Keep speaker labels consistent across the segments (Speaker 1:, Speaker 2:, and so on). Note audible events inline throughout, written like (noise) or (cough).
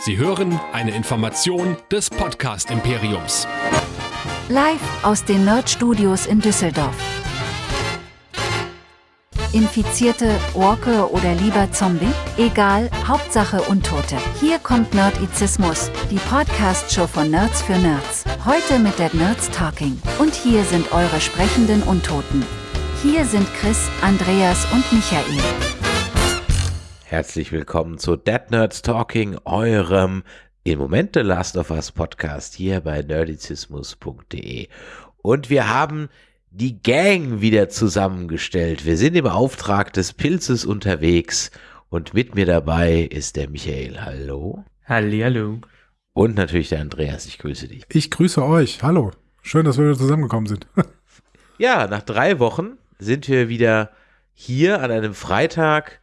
Speaker 1: Sie hören eine Information des Podcast Imperiums.
Speaker 2: Live aus den Nerd Studios in Düsseldorf. Infizierte, Walker oder lieber Zombie? Egal, Hauptsache Untote. Hier kommt Nerdizismus, die Podcast-Show von Nerds für Nerds. Heute mit der Nerds Talking. Und hier sind eure sprechenden Untoten. Hier sind Chris, Andreas und Michael.
Speaker 3: Herzlich willkommen zu Dead Nerds Talking, eurem im Moment The Last of Us Podcast hier bei nerdizismus.de. Und wir haben die Gang wieder zusammengestellt. Wir sind im Auftrag des Pilzes unterwegs und mit mir dabei ist der Michael. Hallo.
Speaker 4: Hallihallo.
Speaker 3: Und natürlich der Andreas. Ich grüße dich.
Speaker 5: Ich grüße euch. Hallo. Schön, dass wir wieder zusammengekommen sind.
Speaker 3: ja, nach drei Wochen sind wir wieder hier an einem Freitag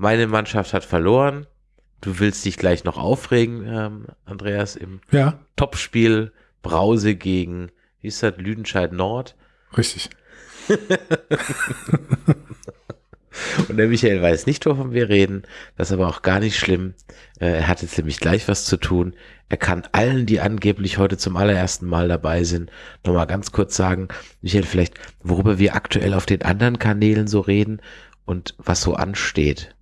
Speaker 3: meine Mannschaft hat verloren. Du willst dich gleich noch aufregen, ähm, Andreas, im
Speaker 5: ja.
Speaker 3: Topspiel Brause gegen, wie ist das, Lüdenscheid Nord?
Speaker 5: Richtig. (laughs)
Speaker 3: Und der Michael weiß nicht, wovon wir reden. Das ist aber auch gar nicht schlimm. Äh, er hat jetzt nämlich gleich was zu tun. Er kann allen, die angeblich heute zum allerersten Mal dabei sind, nochmal ganz kurz sagen, Michael, vielleicht, worüber wir aktuell auf den anderen Kanälen so reden und was so ansteht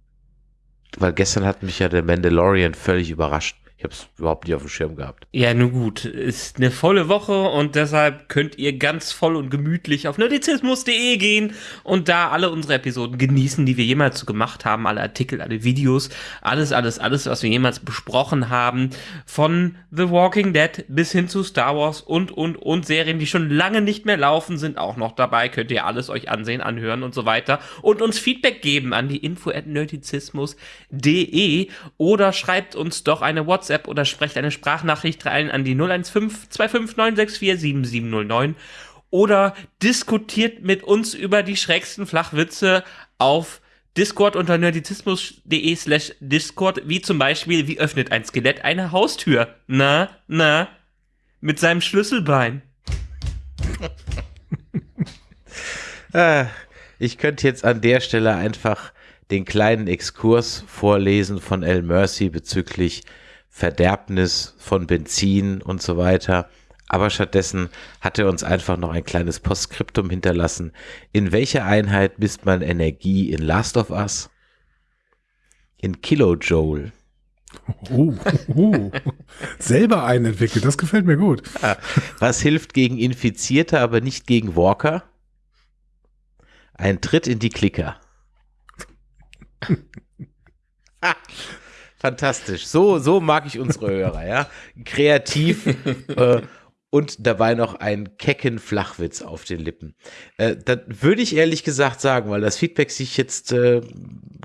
Speaker 3: weil gestern hat mich ja der Mandalorian völlig überrascht. Ich habe es überhaupt nicht auf dem Schirm gehabt.
Speaker 4: Ja, nun gut. Ist eine volle Woche und deshalb könnt ihr ganz voll und gemütlich auf nerdizismus.de gehen und da alle unsere Episoden genießen, die wir jemals so gemacht haben. Alle Artikel, alle Videos, alles, alles, alles, was wir jemals besprochen haben. Von The Walking Dead bis hin zu Star Wars und, und, und Serien, die schon lange nicht mehr laufen, sind auch noch dabei. Könnt ihr alles euch ansehen, anhören und so weiter. Und uns Feedback geben an die info at nerdizismus.de oder schreibt uns doch eine WhatsApp WhatsApp oder sprecht eine Sprachnachricht rein an die 015 25964 7709 oder diskutiert mit uns über die schrägsten Flachwitze auf Discord unter nerdizismus.de slash Discord, wie zum Beispiel, wie öffnet ein Skelett eine Haustür? Na, na, mit seinem Schlüsselbein.
Speaker 3: ah, (laughs) ich könnte jetzt an der Stelle einfach den kleinen Exkurs vorlesen von El Mercy bezüglich Verderbnis von Benzin und so weiter. Aber stattdessen hat er uns einfach noch ein kleines Postskriptum hinterlassen. In welcher Einheit misst man Energie in Last of Us? In Kilojoule.
Speaker 5: Uh, uh, selber einen entwickelt, das gefällt mir gut.
Speaker 3: Was hilft gegen Infizierte, aber nicht gegen Walker? Ein Tritt in die Klicker. (laughs) Fantastisch. So, so mag ich unsere Hörer, ja. Kreativ (laughs) äh, und dabei noch einen kecken Flachwitz auf den Lippen. Äh, das würde ich ehrlich gesagt sagen, weil das Feedback sich jetzt äh,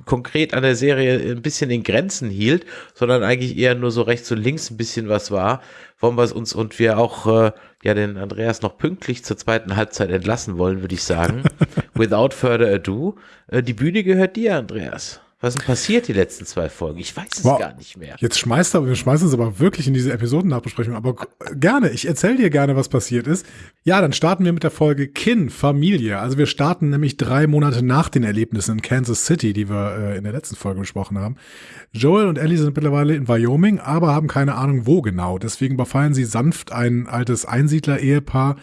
Speaker 3: konkret an der Serie ein bisschen in Grenzen hielt, sondern eigentlich eher nur so rechts und links ein bisschen was war, wollen wir es uns und wir auch äh, ja den Andreas noch pünktlich zur zweiten Halbzeit entlassen wollen, würde ich sagen. (laughs) Without further ado, äh, die Bühne gehört dir, Andreas. Was ist denn passiert die letzten zwei Folgen? Ich weiß es wow. gar nicht mehr.
Speaker 5: Jetzt schmeißt er, wir schmeißen es aber wirklich in diese Episodennachbesprechung. Aber gerne, ich erzähle dir gerne, was passiert ist. Ja, dann starten wir mit der Folge Kin, Familie. Also wir starten nämlich drei Monate nach den Erlebnissen in Kansas City, die wir äh, in der letzten Folge besprochen haben. Joel und Ellie sind mittlerweile in Wyoming, aber haben keine Ahnung, wo genau. Deswegen überfallen sie sanft ein altes Einsiedler-Ehepaar.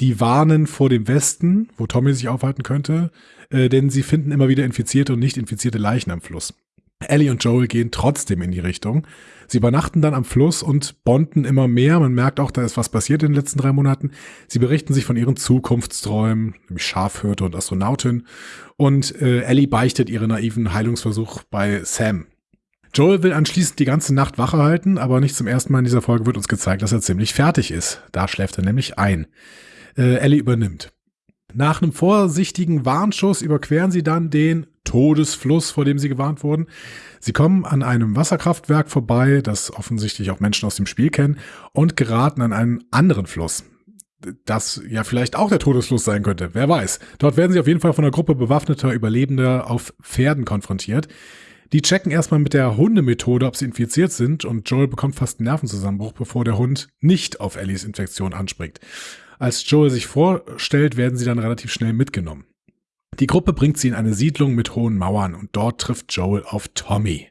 Speaker 5: Die warnen vor dem Westen, wo Tommy sich aufhalten könnte äh, denn sie finden immer wieder infizierte und nicht infizierte Leichen am Fluss. Ellie und Joel gehen trotzdem in die Richtung. Sie übernachten dann am Fluss und bonden immer mehr. Man merkt auch, da ist was passiert in den letzten drei Monaten. Sie berichten sich von ihren Zukunftsträumen, nämlich Schafhirte und Astronautin. Und äh, Ellie beichtet ihren naiven Heilungsversuch bei Sam. Joel will anschließend die ganze Nacht Wache halten, aber nicht zum ersten Mal in dieser Folge wird uns gezeigt, dass er ziemlich fertig ist. Da schläft er nämlich ein. Äh, Ellie übernimmt. Nach einem vorsichtigen Warnschuss überqueren sie dann den Todesfluss, vor dem sie gewarnt wurden. Sie kommen an einem Wasserkraftwerk vorbei, das offensichtlich auch Menschen aus dem Spiel kennen, und geraten an einen anderen Fluss. Das ja vielleicht auch der Todesfluss sein könnte, wer weiß. Dort werden sie auf jeden Fall von einer Gruppe bewaffneter Überlebender auf Pferden konfrontiert. Die checken erstmal mit der Hundemethode, ob sie infiziert sind, und Joel bekommt fast einen Nervenzusammenbruch, bevor der Hund nicht auf Ellies Infektion anspringt. Als Joel sich vorstellt, werden sie dann relativ schnell mitgenommen. Die Gruppe bringt sie in eine Siedlung mit hohen Mauern und dort trifft Joel auf Tommy.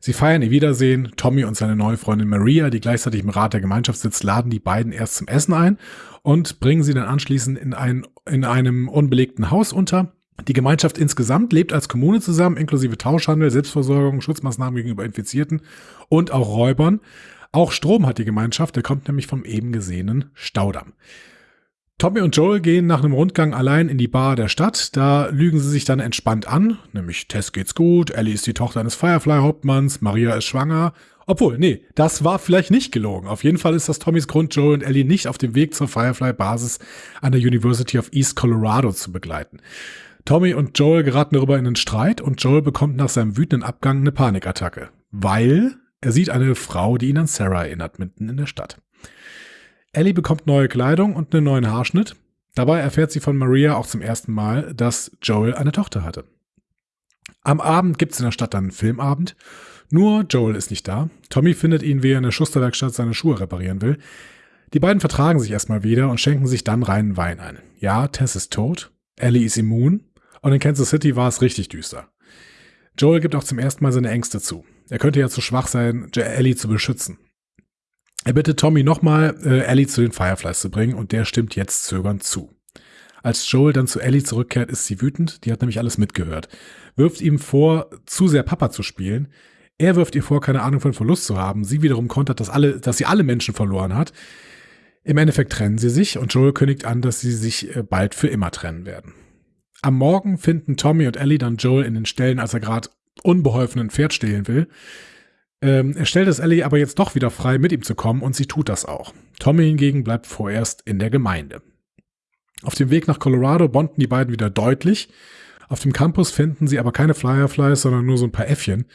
Speaker 5: Sie feiern ihr Wiedersehen. Tommy und seine neue Freundin Maria, die gleichzeitig im Rat der Gemeinschaft sitzt, laden die beiden erst zum Essen ein und bringen sie dann anschließend in, ein, in einem unbelegten Haus unter. Die Gemeinschaft insgesamt lebt als Kommune zusammen, inklusive Tauschhandel, Selbstversorgung, Schutzmaßnahmen gegenüber Infizierten und auch Räubern. Auch Strom hat die Gemeinschaft, der kommt nämlich vom eben gesehenen Staudamm. Tommy und Joel gehen nach einem Rundgang allein in die Bar der Stadt. Da lügen sie sich dann entspannt an. Nämlich Tess geht's gut, Ellie ist die Tochter eines Firefly-Hauptmanns, Maria ist schwanger. Obwohl, nee, das war vielleicht nicht gelogen. Auf jeden Fall ist das Tommys Grund, Joel und Ellie nicht auf dem Weg zur Firefly-Basis an der University of East Colorado zu begleiten. Tommy und Joel geraten darüber in einen Streit und Joel bekommt nach seinem wütenden Abgang eine Panikattacke. Weil er sieht eine Frau, die ihn an Sarah erinnert, mitten in der Stadt. Ellie bekommt neue Kleidung und einen neuen Haarschnitt. Dabei erfährt sie von Maria auch zum ersten Mal, dass Joel eine Tochter hatte. Am Abend gibt es in der Stadt dann einen Filmabend. Nur Joel ist nicht da. Tommy findet ihn, wie er in der Schusterwerkstatt seine Schuhe reparieren will. Die beiden vertragen sich erstmal wieder und schenken sich dann reinen Wein ein. Ja, Tess ist tot, Ellie ist immun und in Kansas City war es richtig düster. Joel gibt auch zum ersten Mal seine Ängste zu. Er könnte ja zu schwach sein, Ellie zu beschützen. Er bittet Tommy nochmal, äh, Ellie zu den Fireflies zu bringen und der stimmt jetzt zögernd zu. Als Joel dann zu Ellie zurückkehrt, ist sie wütend, die hat nämlich alles mitgehört. Wirft ihm vor, zu sehr Papa zu spielen. Er wirft ihr vor, keine Ahnung von Verlust zu haben. Sie wiederum kontert, dass, alle, dass sie alle Menschen verloren hat. Im Endeffekt trennen sie sich und Joel kündigt an, dass sie sich äh, bald für immer trennen werden. Am Morgen finden Tommy und Ellie dann Joel in den Ställen, als er gerade unbeholfen ein Pferd stehlen will. Ähm, er stellt es Ellie aber jetzt doch wieder frei, mit ihm zu kommen und sie tut das auch. Tommy hingegen bleibt vorerst in der Gemeinde. Auf dem Weg nach Colorado bonden die beiden wieder deutlich. Auf dem Campus finden sie aber keine Fireflies, sondern nur so ein paar Äffchen.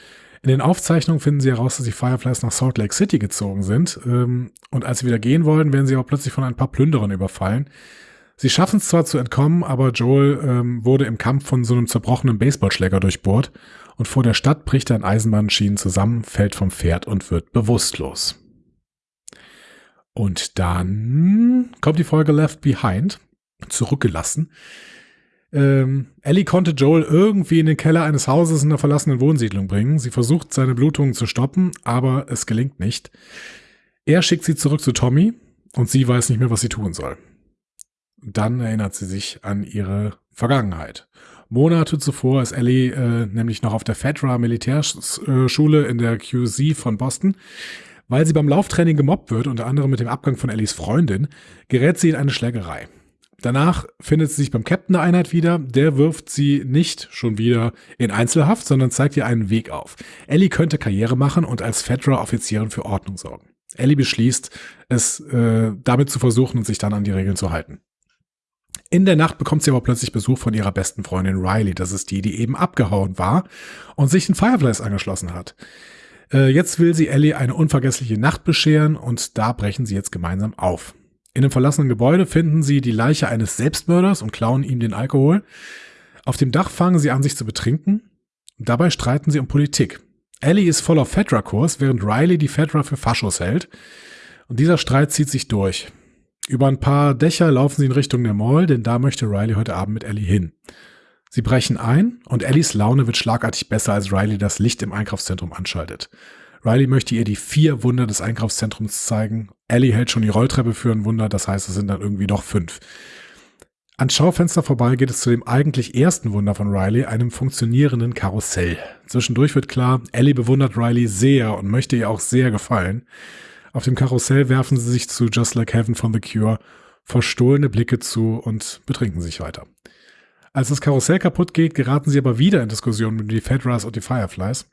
Speaker 5: In den Aufzeichnungen finden sie heraus, dass die Fireflies nach Salt Lake City gezogen sind. Ähm, und als sie wieder gehen wollen, werden sie aber plötzlich von ein paar Plünderern überfallen. Sie schaffen es zwar zu entkommen, aber Joel ähm, wurde im Kampf von so einem zerbrochenen Baseballschläger durchbohrt und vor der Stadt bricht er in Eisenbahnschienen zusammen, fällt vom Pferd und wird bewusstlos. Und dann kommt die Folge Left Behind, zurückgelassen. Ähm, Ellie konnte Joel irgendwie in den Keller eines Hauses in einer verlassenen Wohnsiedlung bringen. Sie versucht, seine Blutungen zu stoppen, aber es gelingt nicht. Er schickt sie zurück zu Tommy und sie weiß nicht mehr, was sie tun soll. Dann erinnert sie sich an ihre Vergangenheit. Monate zuvor ist Ellie äh, nämlich noch auf der FEDRA Militärschule in der QC von Boston. Weil sie beim Lauftraining gemobbt wird, unter anderem mit dem Abgang von Ellies Freundin, gerät sie in eine Schlägerei. Danach findet sie sich beim Captain der Einheit wieder. Der wirft sie nicht schon wieder in Einzelhaft, sondern zeigt ihr einen Weg auf. Ellie könnte Karriere machen und als FEDRA-Offizierin für Ordnung sorgen. Ellie beschließt, es äh, damit zu versuchen und sich dann an die Regeln zu halten. In der Nacht bekommt sie aber plötzlich Besuch von ihrer besten Freundin Riley. Das ist die, die eben abgehauen war und sich den Fireflies angeschlossen hat. Äh, jetzt will sie Ellie eine unvergessliche Nacht bescheren und da brechen sie jetzt gemeinsam auf. In einem verlassenen Gebäude finden sie die Leiche eines Selbstmörders und klauen ihm den Alkohol. Auf dem Dach fangen sie an, sich zu betrinken. Dabei streiten sie um Politik. Ellie ist voller Fedra-Kurs, während Riley die Fedra für Faschos hält. Und dieser Streit zieht sich durch. Über ein paar Dächer laufen sie in Richtung der Mall, denn da möchte Riley heute Abend mit Ellie hin. Sie brechen ein und Ellies Laune wird schlagartig besser, als Riley das Licht im Einkaufszentrum anschaltet. Riley möchte ihr die vier Wunder des Einkaufszentrums zeigen. Ellie hält schon die Rolltreppe für ein Wunder, das heißt, es sind dann irgendwie doch fünf. Ans Schaufenster vorbei geht es zu dem eigentlich ersten Wunder von Riley, einem funktionierenden Karussell. Zwischendurch wird klar, Ellie bewundert Riley sehr und möchte ihr auch sehr gefallen. Auf dem Karussell werfen sie sich zu Just Like Heaven von The Cure verstohlene Blicke zu und betrinken sich weiter. Als das Karussell kaputt geht, geraten sie aber wieder in Diskussionen mit die Fedras und die Fireflies.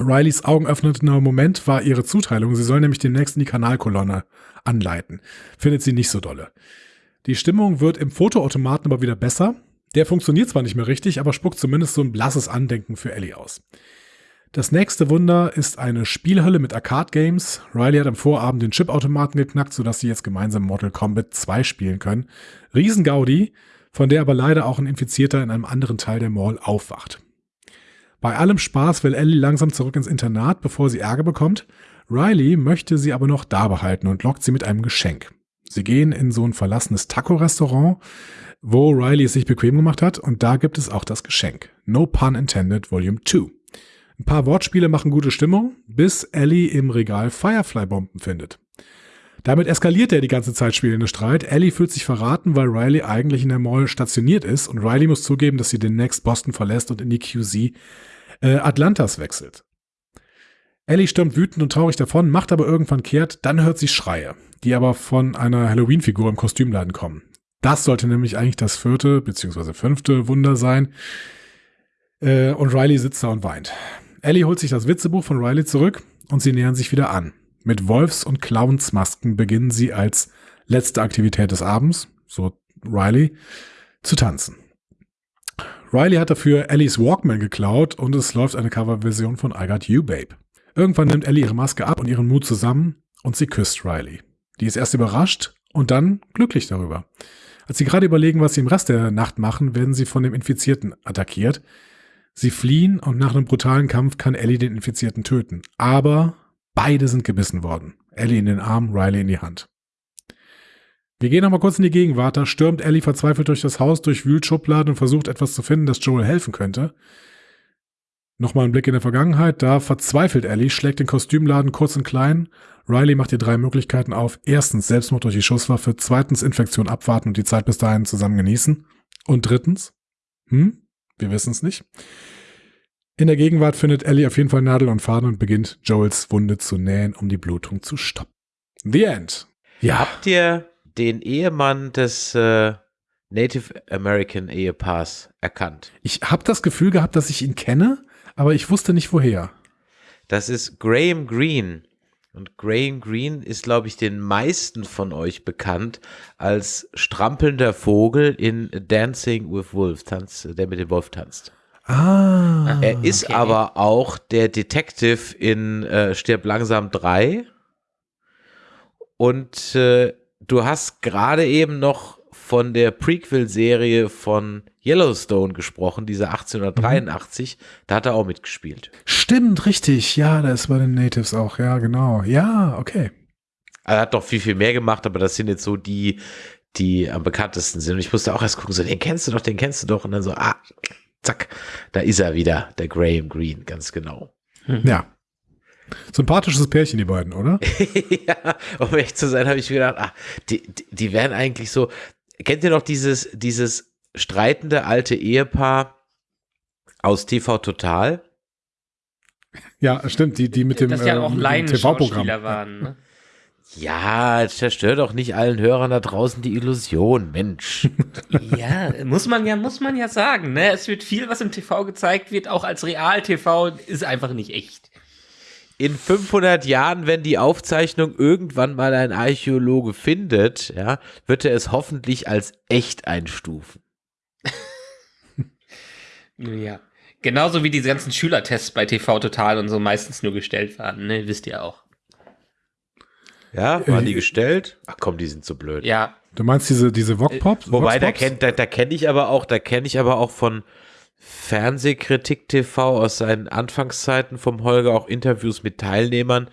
Speaker 5: Rileys augenöffnender Moment war ihre Zuteilung. Sie soll nämlich demnächst in die Kanalkolonne anleiten. Findet sie nicht so dolle. Die Stimmung wird im Fotoautomaten aber wieder besser. Der funktioniert zwar nicht mehr richtig, aber spuckt zumindest so ein blasses Andenken für Ellie aus. Das nächste Wunder ist eine Spielhölle mit Arcade-Games. Riley hat am Vorabend den Chipautomaten geknackt, sodass sie jetzt gemeinsam Mortal Kombat 2 spielen können. Riesengaudi, von der aber leider auch ein Infizierter in einem anderen Teil der Mall aufwacht. Bei allem Spaß will Ellie langsam zurück ins Internat, bevor sie Ärger bekommt. Riley möchte sie aber noch da behalten und lockt sie mit einem Geschenk. Sie gehen in so ein verlassenes Taco-Restaurant, wo Riley es sich bequem gemacht hat, und da gibt es auch das Geschenk. No pun intended, Volume 2. Ein paar Wortspiele machen gute Stimmung, bis Ellie im Regal Firefly-Bomben findet. Damit eskaliert der die ganze Zeit spielende Streit. Ellie fühlt sich verraten, weil Riley eigentlich in der Mall stationiert ist und Riley muss zugeben, dass sie Next Boston verlässt und in die QZ äh, Atlantas wechselt. Ellie stürmt wütend und traurig davon, macht aber irgendwann kehrt, dann hört sie Schreie, die aber von einer Halloween-Figur im Kostümladen kommen. Das sollte nämlich eigentlich das vierte bzw. fünfte Wunder sein. Äh, und Riley sitzt da und weint. Ellie holt sich das Witzebuch von Riley zurück und sie nähern sich wieder an. Mit Wolfs- und Clownsmasken beginnen sie als letzte Aktivität des Abends, so Riley, zu tanzen. Riley hat dafür Ellies Walkman geklaut und es läuft eine Coverversion von I Got You, Babe. Irgendwann nimmt Ellie ihre Maske ab und ihren Mut zusammen und sie küsst Riley. Die ist erst überrascht und dann glücklich darüber. Als sie gerade überlegen, was sie im Rest der Nacht machen, werden sie von dem Infizierten attackiert. Sie fliehen und nach einem brutalen Kampf kann Ellie den Infizierten töten. Aber beide sind gebissen worden. Ellie in den Arm, Riley in die Hand. Wir gehen nochmal kurz in die Gegenwart. Da stürmt Ellie verzweifelt durch das Haus, durchwühlt Schubladen und versucht etwas zu finden, das Joel helfen könnte. Nochmal ein Blick in der Vergangenheit. Da verzweifelt Ellie, schlägt den Kostümladen kurz und klein. Riley macht ihr drei Möglichkeiten auf. Erstens Selbstmord durch die Schusswaffe. Zweitens Infektion abwarten und die Zeit bis dahin zusammen genießen. Und drittens, hm, wir wissen es nicht. In der Gegenwart findet Ellie auf jeden Fall Nadel und Faden und beginnt Joels Wunde zu nähen, um die Blutung zu stoppen. The End. Ja.
Speaker 3: Habt ihr den Ehemann des äh, Native American Ehepaars erkannt?
Speaker 5: Ich habe das Gefühl gehabt, dass ich ihn kenne, aber ich wusste nicht woher.
Speaker 3: Das ist Graham Greene. Und Graham Greene ist, glaube ich, den meisten von euch bekannt als strampelnder Vogel in Dancing with Wolves, Tanz, der mit dem Wolf tanzt.
Speaker 5: Ah.
Speaker 3: Er ist
Speaker 4: okay.
Speaker 3: aber auch der Detective in äh, Stirb langsam 3. Und äh, du hast gerade eben noch von der Prequel-Serie von Yellowstone gesprochen, diese 1883. Da hat er auch mitgespielt.
Speaker 5: Stimmt, richtig. Ja, da ist bei den Natives auch. Ja, genau. Ja, okay.
Speaker 3: Er hat doch viel, viel mehr gemacht, aber das sind jetzt so die, die am bekanntesten sind. Und ich musste auch erst gucken, so, den kennst du doch, den kennst du doch. Und dann so, ah, zack, da ist er wieder, der Graham Greene, ganz genau.
Speaker 5: Ja. Sympathisches Pärchen, die beiden, oder? (laughs)
Speaker 3: ja, um echt zu sein, habe ich mir gedacht, ah, die, die, die wären eigentlich so. Kennt ihr noch dieses, dieses streitende alte Ehepaar aus TV Total?
Speaker 5: Ja, stimmt. Die, die mit dem,
Speaker 4: Dass ja
Speaker 5: äh,
Speaker 4: auch
Speaker 5: TV-Programm.
Speaker 4: waren. Ne?
Speaker 3: Ja, zerstört doch nicht allen Hörern da draußen die Illusion, Mensch. (laughs)
Speaker 4: Ja, muss man ja, muss man ja sagen. Ne? Es wird viel, was im TV gezeigt wird, auch als Real-TV, ist einfach nicht echt.
Speaker 3: In 500 Jahren, wenn die Aufzeichnung irgendwann mal ein Archäologe findet, ja, wird er es hoffentlich als echt einstufen. (laughs)
Speaker 4: Ja. Genauso wie diese ganzen Schülertests bei TV Total und so meistens nur gestellt waren, ne? Wisst ihr auch.
Speaker 3: Ja, waren die gestellt? Ach komm, die sind so blöd.
Speaker 4: Ja,
Speaker 5: Du meinst diese, diese Wok-Pops?
Speaker 3: Wobei, da
Speaker 5: Vox-Pops?
Speaker 3: kennt, da, da kenne ich aber auch, da kenne ich aber auch von Fernsehkritik TV aus seinen Anfangszeiten vom Holger auch Interviews mit Teilnehmern,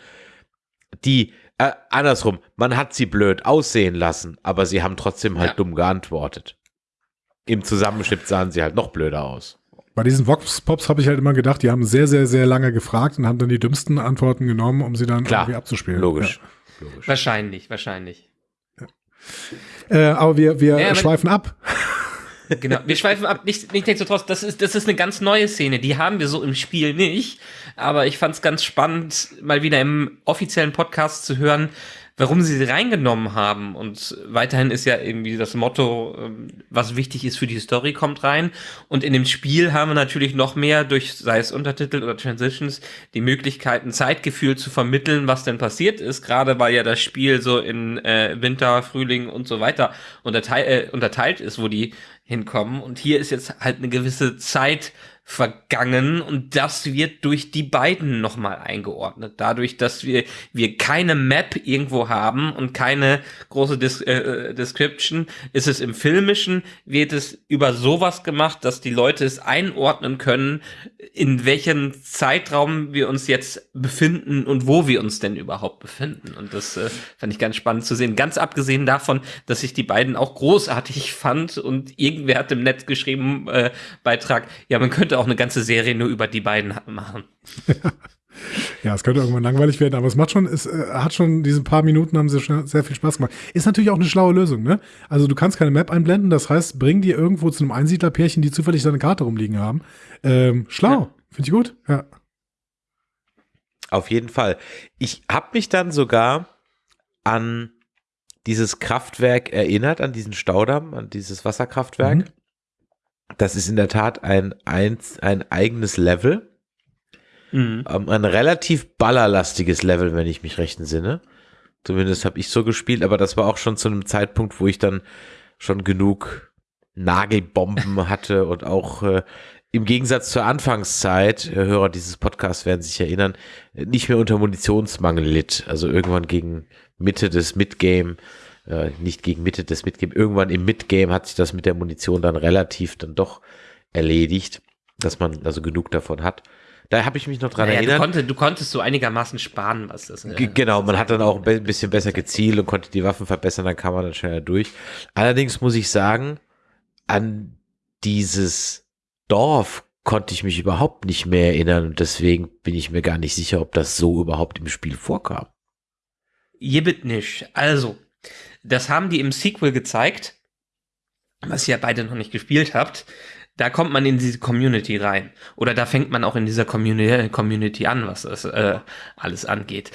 Speaker 3: die, äh, andersrum, man hat sie blöd aussehen lassen, aber sie haben trotzdem halt
Speaker 4: Ja.
Speaker 3: dumm geantwortet. Im Zusammenschnitt sahen sie halt noch blöder aus.
Speaker 5: Bei diesen Vox-Pops habe ich halt immer gedacht, die haben sehr, sehr, sehr lange gefragt und haben dann die dümmsten Antworten genommen, um sie dann
Speaker 3: Klar,
Speaker 5: irgendwie abzuspielen.
Speaker 3: Logisch. Logisch.
Speaker 4: wahrscheinlich, wahrscheinlich.
Speaker 5: Ja. Äh, aber wir, wir
Speaker 4: Ja,
Speaker 5: schweifen ab.
Speaker 4: Genau. Wir schweifen ab. Nicht, nichtsdestotrotz, das ist, das ist eine ganz neue Szene. Die haben wir so im Spiel nicht. Aber ich fand es ganz spannend, mal wieder im offiziellen Podcast zu hören, warum sie sie reingenommen haben. Und weiterhin ist ja irgendwie das Motto, ähm, was wichtig ist für die Story, kommt rein. Und in dem Spiel haben wir natürlich noch mehr durch, sei es Untertitel oder Transitions, die Möglichkeit, ein Zeitgefühl zu vermitteln, was denn passiert ist. Gerade weil ja das Spiel so in äh, Winter, Frühling und so weiter unterteil, äh, unterteilt ist, wo die hinkommen. Und hier ist jetzt halt eine gewisse Zeit vergangen und das wird durch die beiden nochmal eingeordnet. Dadurch, dass wir, wir keine Map irgendwo haben und keine große Dis äh, Description, ist es im Filmischen, wird es über sowas gemacht, dass die Leute es einordnen können, in welchem Zeitraum wir uns jetzt befinden und wo wir uns denn überhaupt befinden. Und das äh, fand ich ganz spannend zu sehen. Ganz abgesehen davon, dass ich die beiden auch großartig (laughs) fand und irgendwer hat im Netz geschrieben, äh, Beitrag, ja, man könnte könnte auch eine ganze Serie nur über die beiden machen. (laughs)
Speaker 5: Ja, es könnte irgendwann langweilig werden, aber es macht schon, es äh, hat schon diese paar Minuten haben sie schon sehr viel Spaß gemacht. Ist natürlich auch eine schlaue Lösung, ne? Also du kannst keine Map einblenden, das heißt, bring dir irgendwo zu einem Einsiedlerpärchen, die zufällig deine Karte rumliegen haben. Ähm, schlau,
Speaker 4: Ja.
Speaker 5: finde ich gut. Ja.
Speaker 3: Auf jeden Fall. Ich habe mich dann sogar an dieses Kraftwerk erinnert, an diesen Staudamm, an dieses Wasserkraftwerk.
Speaker 5: Mhm.
Speaker 3: Das ist in der Tat ein, ein, ein eigenes Level.
Speaker 4: Mhm.
Speaker 3: Ähm, ein relativ ballerlastiges Level, wenn ich mich recht entsinne. Zumindest habe ich so gespielt, aber das war auch schon zu einem Zeitpunkt, wo ich dann schon genug Nagelbomben (laughs) hatte und auch äh, im Gegensatz zur Anfangszeit, äh, Hörer dieses Podcasts werden sich erinnern, nicht mehr unter Munitionsmangel litt. Also irgendwann gegen Mitte des Midgame, äh, nicht gegen Mitte des Midgame, irgendwann im Midgame hat sich das mit der Munition dann relativ dann doch erledigt, dass man also genug davon hat. Da habe ich mich noch dran
Speaker 4: Naja, du,
Speaker 3: erinnert.
Speaker 4: konnte, du konntest so einigermaßen sparen, was das äh,
Speaker 3: G- Genau, man hat dann auch ein bisschen besser gezielt und konnte die Waffen verbessern, dann kam man dann schneller durch. Allerdings muss ich sagen, an dieses Dorf konnte ich mich überhaupt nicht mehr erinnern und deswegen bin ich mir gar nicht sicher, ob das so überhaupt im Spiel vorkam.
Speaker 4: Jibbit nicht. Also, das haben die im Sequel gezeigt, was ihr beide noch nicht gespielt habt. Da kommt man in diese Community rein. Oder da fängt man auch in dieser Community, Community an, was das äh, alles angeht.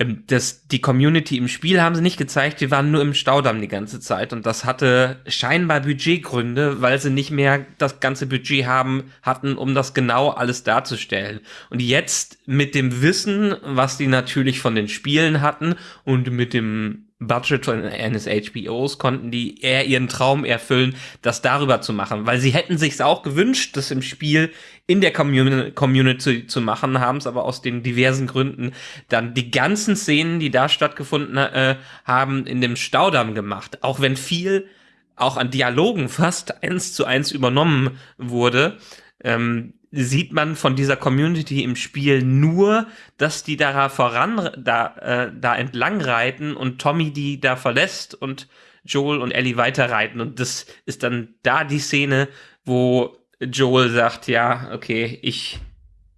Speaker 4: Ähm, Das, die Community im Spiel haben sie nicht gezeigt, die waren nur im Staudamm die ganze Zeit. Und das hatte scheinbar Budgetgründe, weil sie nicht mehr das ganze Budget haben, hatten, um das genau alles darzustellen. Und jetzt mit dem Wissen, was die natürlich von den Spielen hatten und mit dem Budget von eines HBOs konnten die eher ihren Traum erfüllen, das darüber zu machen, weil sie hätten sich's auch gewünscht, das im Spiel in der Commun Community zu machen, haben es aber aus den diversen Gründen dann die ganzen Szenen, die da stattgefunden äh, haben, in dem Staudamm gemacht. Auch wenn viel auch an Dialogen fast eins zu eins übernommen wurde, ähm, sieht man von dieser Community im Spiel nur, dass die da voran, da, äh, da entlang reiten und Tommy die da verlässt und Joel und Ellie weiterreiten. Und das ist dann da die Szene, wo Joel sagt, ja, okay, ich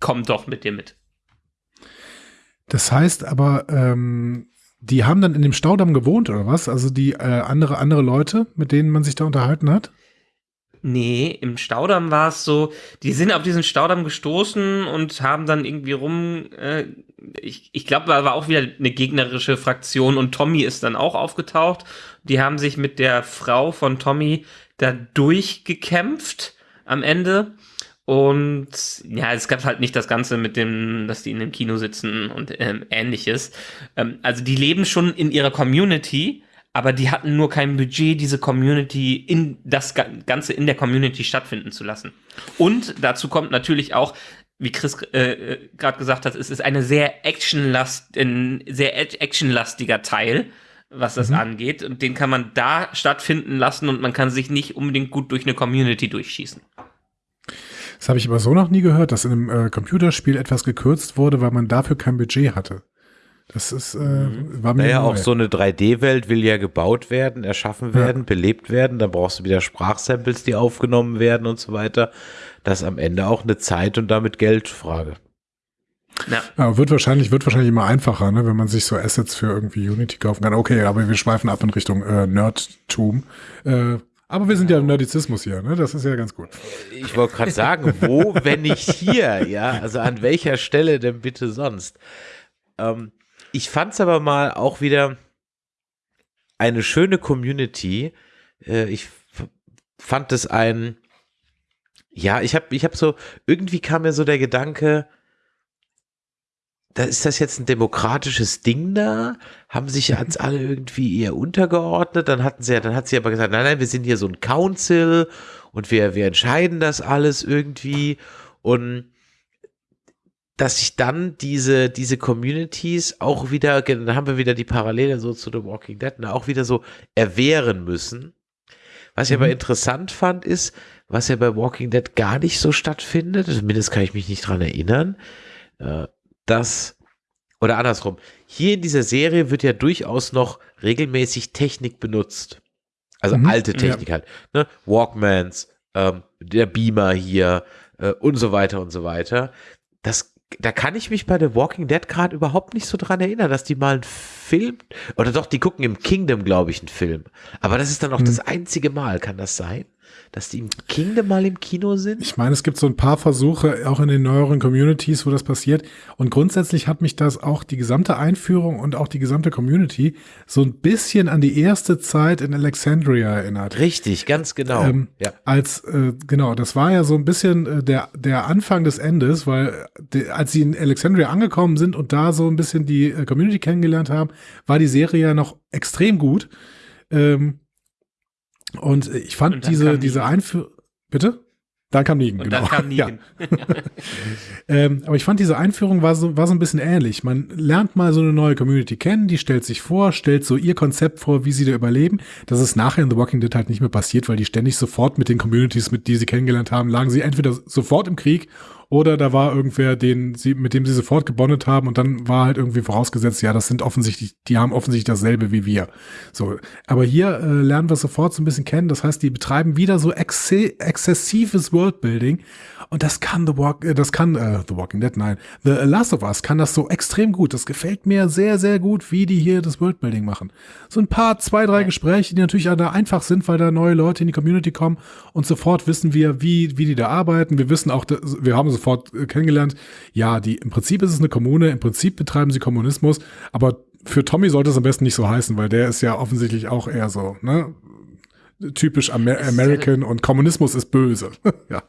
Speaker 4: komm doch mit dir mit.
Speaker 5: Das heißt aber, ähm, die haben dann in dem Staudamm gewohnt oder was? Also die äh, andere, andere Leute, mit denen man sich da unterhalten hat?
Speaker 4: Nee, im Staudamm war es so, die sind auf diesen Staudamm gestoßen und haben dann irgendwie rum, äh, ich, ich glaube, da war auch wieder eine gegnerische Fraktion und Tommy ist dann auch aufgetaucht. Die haben sich mit der Frau von Tommy da durchgekämpft am Ende. Und ja, es gab halt nicht das Ganze mit dem, dass die in dem Kino sitzen und ähm, ähnliches. Ähm, also die leben schon in ihrer Community, aber die hatten nur kein Budget, diese Community in das Ga- Ganze in der Community stattfinden zu lassen. Und dazu kommt natürlich auch, wie Chris äh, äh, gerade gesagt hat, es ist eine sehr actionlast, ein sehr act- actionlastiger Teil, was das angeht. Und den kann man da stattfinden lassen und man kann sich nicht unbedingt gut durch eine Community durchschießen.
Speaker 5: Das habe ich aber so noch nie gehört, dass in einem äh, Computerspiel etwas gekürzt wurde, weil man dafür kein Budget hatte. Das ist, äh, war mir
Speaker 3: Naja,
Speaker 5: neu.
Speaker 3: auch so eine 3D-Welt will ja gebaut werden, erschaffen werden, belebt werden. Dann brauchst du wieder Sprachsamples, die aufgenommen werden und so weiter. Das ist am Ende auch eine Zeit und damit Geldfrage.
Speaker 4: Ja.
Speaker 5: Ja, wird wahrscheinlich, wird wahrscheinlich immer einfacher, ne, wenn man sich so Assets für irgendwie Unity kaufen kann. Okay, aber wir schweifen ab in Richtung äh, Nerdtum. Äh, aber wir sind ja im Nerdizismus hier, ne? Das ist ja ganz gut.
Speaker 3: Ich wollte gerade sagen, wo, wenn nicht hier, ja? Also an welcher Stelle denn bitte sonst? Ähm, ich fand es aber mal auch wieder eine schöne Community. Äh, ich fand es ein, ja, ich habe ich hab so, irgendwie kam mir so der Gedanke, da ist das jetzt ein demokratisches Ding da? Haben sich jetzt alle irgendwie eher untergeordnet? Dann hatten sie ja, dann hat sie aber gesagt, nein, nein, wir sind hier so ein Council und wir, wir entscheiden das alles irgendwie und dass sich dann diese, diese Communities auch wieder, dann haben wir wieder die Parallele so zu The Walking Dead, ne, auch wieder so erwehren müssen. Was ich aber interessant fand, ist, was ja bei Walking Dead gar nicht so stattfindet, zumindest kann ich mich nicht dran erinnern, äh, dass, oder andersrum, hier in dieser Serie wird ja durchaus noch regelmäßig Technik benutzt. Also
Speaker 5: Mhm,
Speaker 3: alte Technik halt. Ne? Walkmans, ähm, der Beamer hier, äh, und so weiter und so weiter. Das, da kann ich mich bei The Walking Dead gerade überhaupt nicht so dran erinnern, dass die mal einen Film, oder doch, die gucken im Kingdom, glaube ich, einen Film. Aber das ist dann auch
Speaker 5: Hm.
Speaker 3: das einzige Mal, kann das sein? Dass die im Kingdom mal im Kino sind?
Speaker 5: Ich meine, es gibt so ein paar Versuche, auch in den neueren Communities, wo das passiert. Und grundsätzlich hat mich das auch die gesamte Einführung und auch die gesamte Community so ein bisschen an die erste Zeit in Alexandria erinnert.
Speaker 3: Richtig, ganz genau.
Speaker 5: Ähm,
Speaker 3: ja.
Speaker 5: Als, äh, genau, das war ja so ein bisschen äh, der, der Anfang des Endes, weil äh, die, als sie in Alexandria angekommen sind und da so ein bisschen die äh, Community kennengelernt haben, war die Serie ja noch extrem gut. Ähm, und ich fand
Speaker 4: Und
Speaker 5: diese, diese. Einführung, bitte? Dann kam Negan,
Speaker 4: Und
Speaker 5: genau.
Speaker 4: dann kam (laughs)
Speaker 5: Ja.
Speaker 4: Negan.
Speaker 5: Ähm, aber ich fand diese Einführung war so, war so ein bisschen ähnlich. Man lernt mal so eine neue Community kennen, die stellt sich vor, stellt so ihr Konzept vor, wie sie da überleben. Das ist nachher in The Walking Dead halt nicht mehr passiert, weil die ständig sofort mit den Communities, mit die sie kennengelernt haben, lagen sie entweder sofort im Krieg oder da war irgendwer, den sie, mit dem sie sofort gebondet haben und dann war halt irgendwie vorausgesetzt, ja, das sind offensichtlich, die haben offensichtlich dasselbe wie wir. So, aber hier äh, lernen wir sofort so ein bisschen kennen. Das heißt, die betreiben wieder so exe exzessives Worldbuilding und das kann The Walk, äh, das kann äh, The Walking Dead, nein, The Last of Us kann das so extrem gut. Das gefällt mir sehr, sehr gut, wie die hier das Worldbuilding machen. So ein paar, zwei, drei Gespräche, die natürlich da einfach sind, weil da neue Leute in die Community kommen und sofort wissen wir, wie, wie die da arbeiten. Wir wissen auch, wir haben sofort äh, kennengelernt, ja, die, im Prinzip ist es eine Kommune, im Prinzip betreiben sie Kommunismus, aber für Tommy sollte es am besten nicht so heißen, weil der ist ja offensichtlich auch eher so, ne? Typisch Amer American und Kommunismus ist böse. (laughs) ja.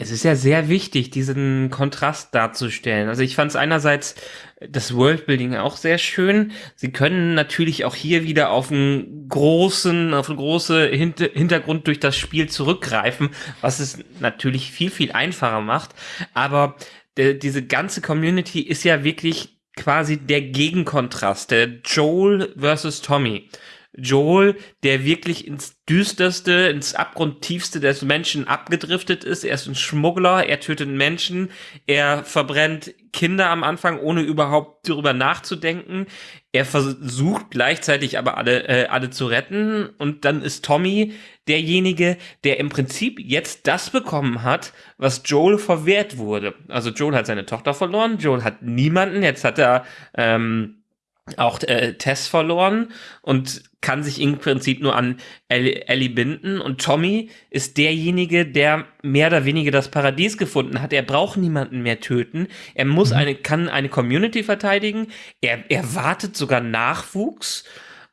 Speaker 4: Es ist ja sehr wichtig, diesen Kontrast darzustellen. Also ich fand es einerseits das Worldbuilding auch sehr schön. Sie können natürlich auch hier wieder auf einen großen, auf einen großen Hint Hintergrund durch das Spiel zurückgreifen, was es natürlich viel, viel einfacher macht. Aber diese ganze Community ist ja wirklich quasi der Gegenkontrast, der Joel versus Tommy. Joel, der wirklich ins düsterste, ins abgrundtiefste des Menschen abgedriftet ist. Er ist ein Schmuggler, er tötet Menschen, er verbrennt Kinder am Anfang, ohne überhaupt darüber nachzudenken. Er versucht gleichzeitig aber alle, äh, alle zu retten. Und dann ist Tommy derjenige, der im Prinzip jetzt das bekommen hat, was Joel verwehrt wurde. Also Joel hat seine Tochter verloren, Joel hat niemanden, jetzt hat er ähm, auch äh, Tess verloren und kann sich im Prinzip nur an Ellie, Ellie binden. Und Tommy ist derjenige, der mehr oder weniger das Paradies gefunden hat. Er braucht niemanden mehr töten. Er muss eine, kann eine Community verteidigen. Er erwartet sogar Nachwuchs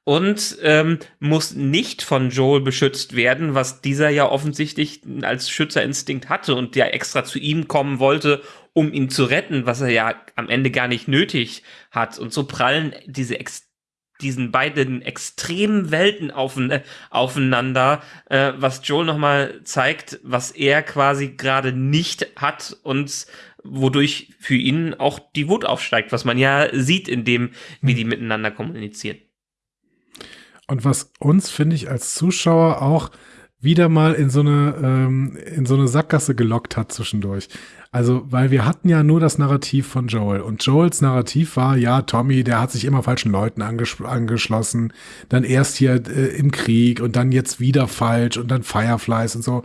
Speaker 4: und ähm, muss nicht von Joel beschützt werden, was dieser ja offensichtlich als Schützerinstinkt hatte und der extra zu ihm kommen wollte, um ihn zu retten, was er ja am Ende gar nicht nötig hat. Und so prallen diese ex diesen beiden extremen Welten aufen aufeinander, äh, was Joel nochmal zeigt, was er quasi gerade nicht hat und wodurch für ihn auch die Wut aufsteigt, was man ja sieht, in dem, wie die miteinander kommunizieren.
Speaker 5: Und was uns, finde ich, als Zuschauer auch wieder mal in so eine, ähm, in so eine Sackgasse gelockt hat zwischendurch. Also, weil wir hatten ja nur das Narrativ von Joel. Und Joels Narrativ war, ja, Tommy, der hat sich immer falschen Leuten anges angeschlossen. Dann erst hier äh, im Krieg und dann jetzt wieder falsch und dann Fireflies und so.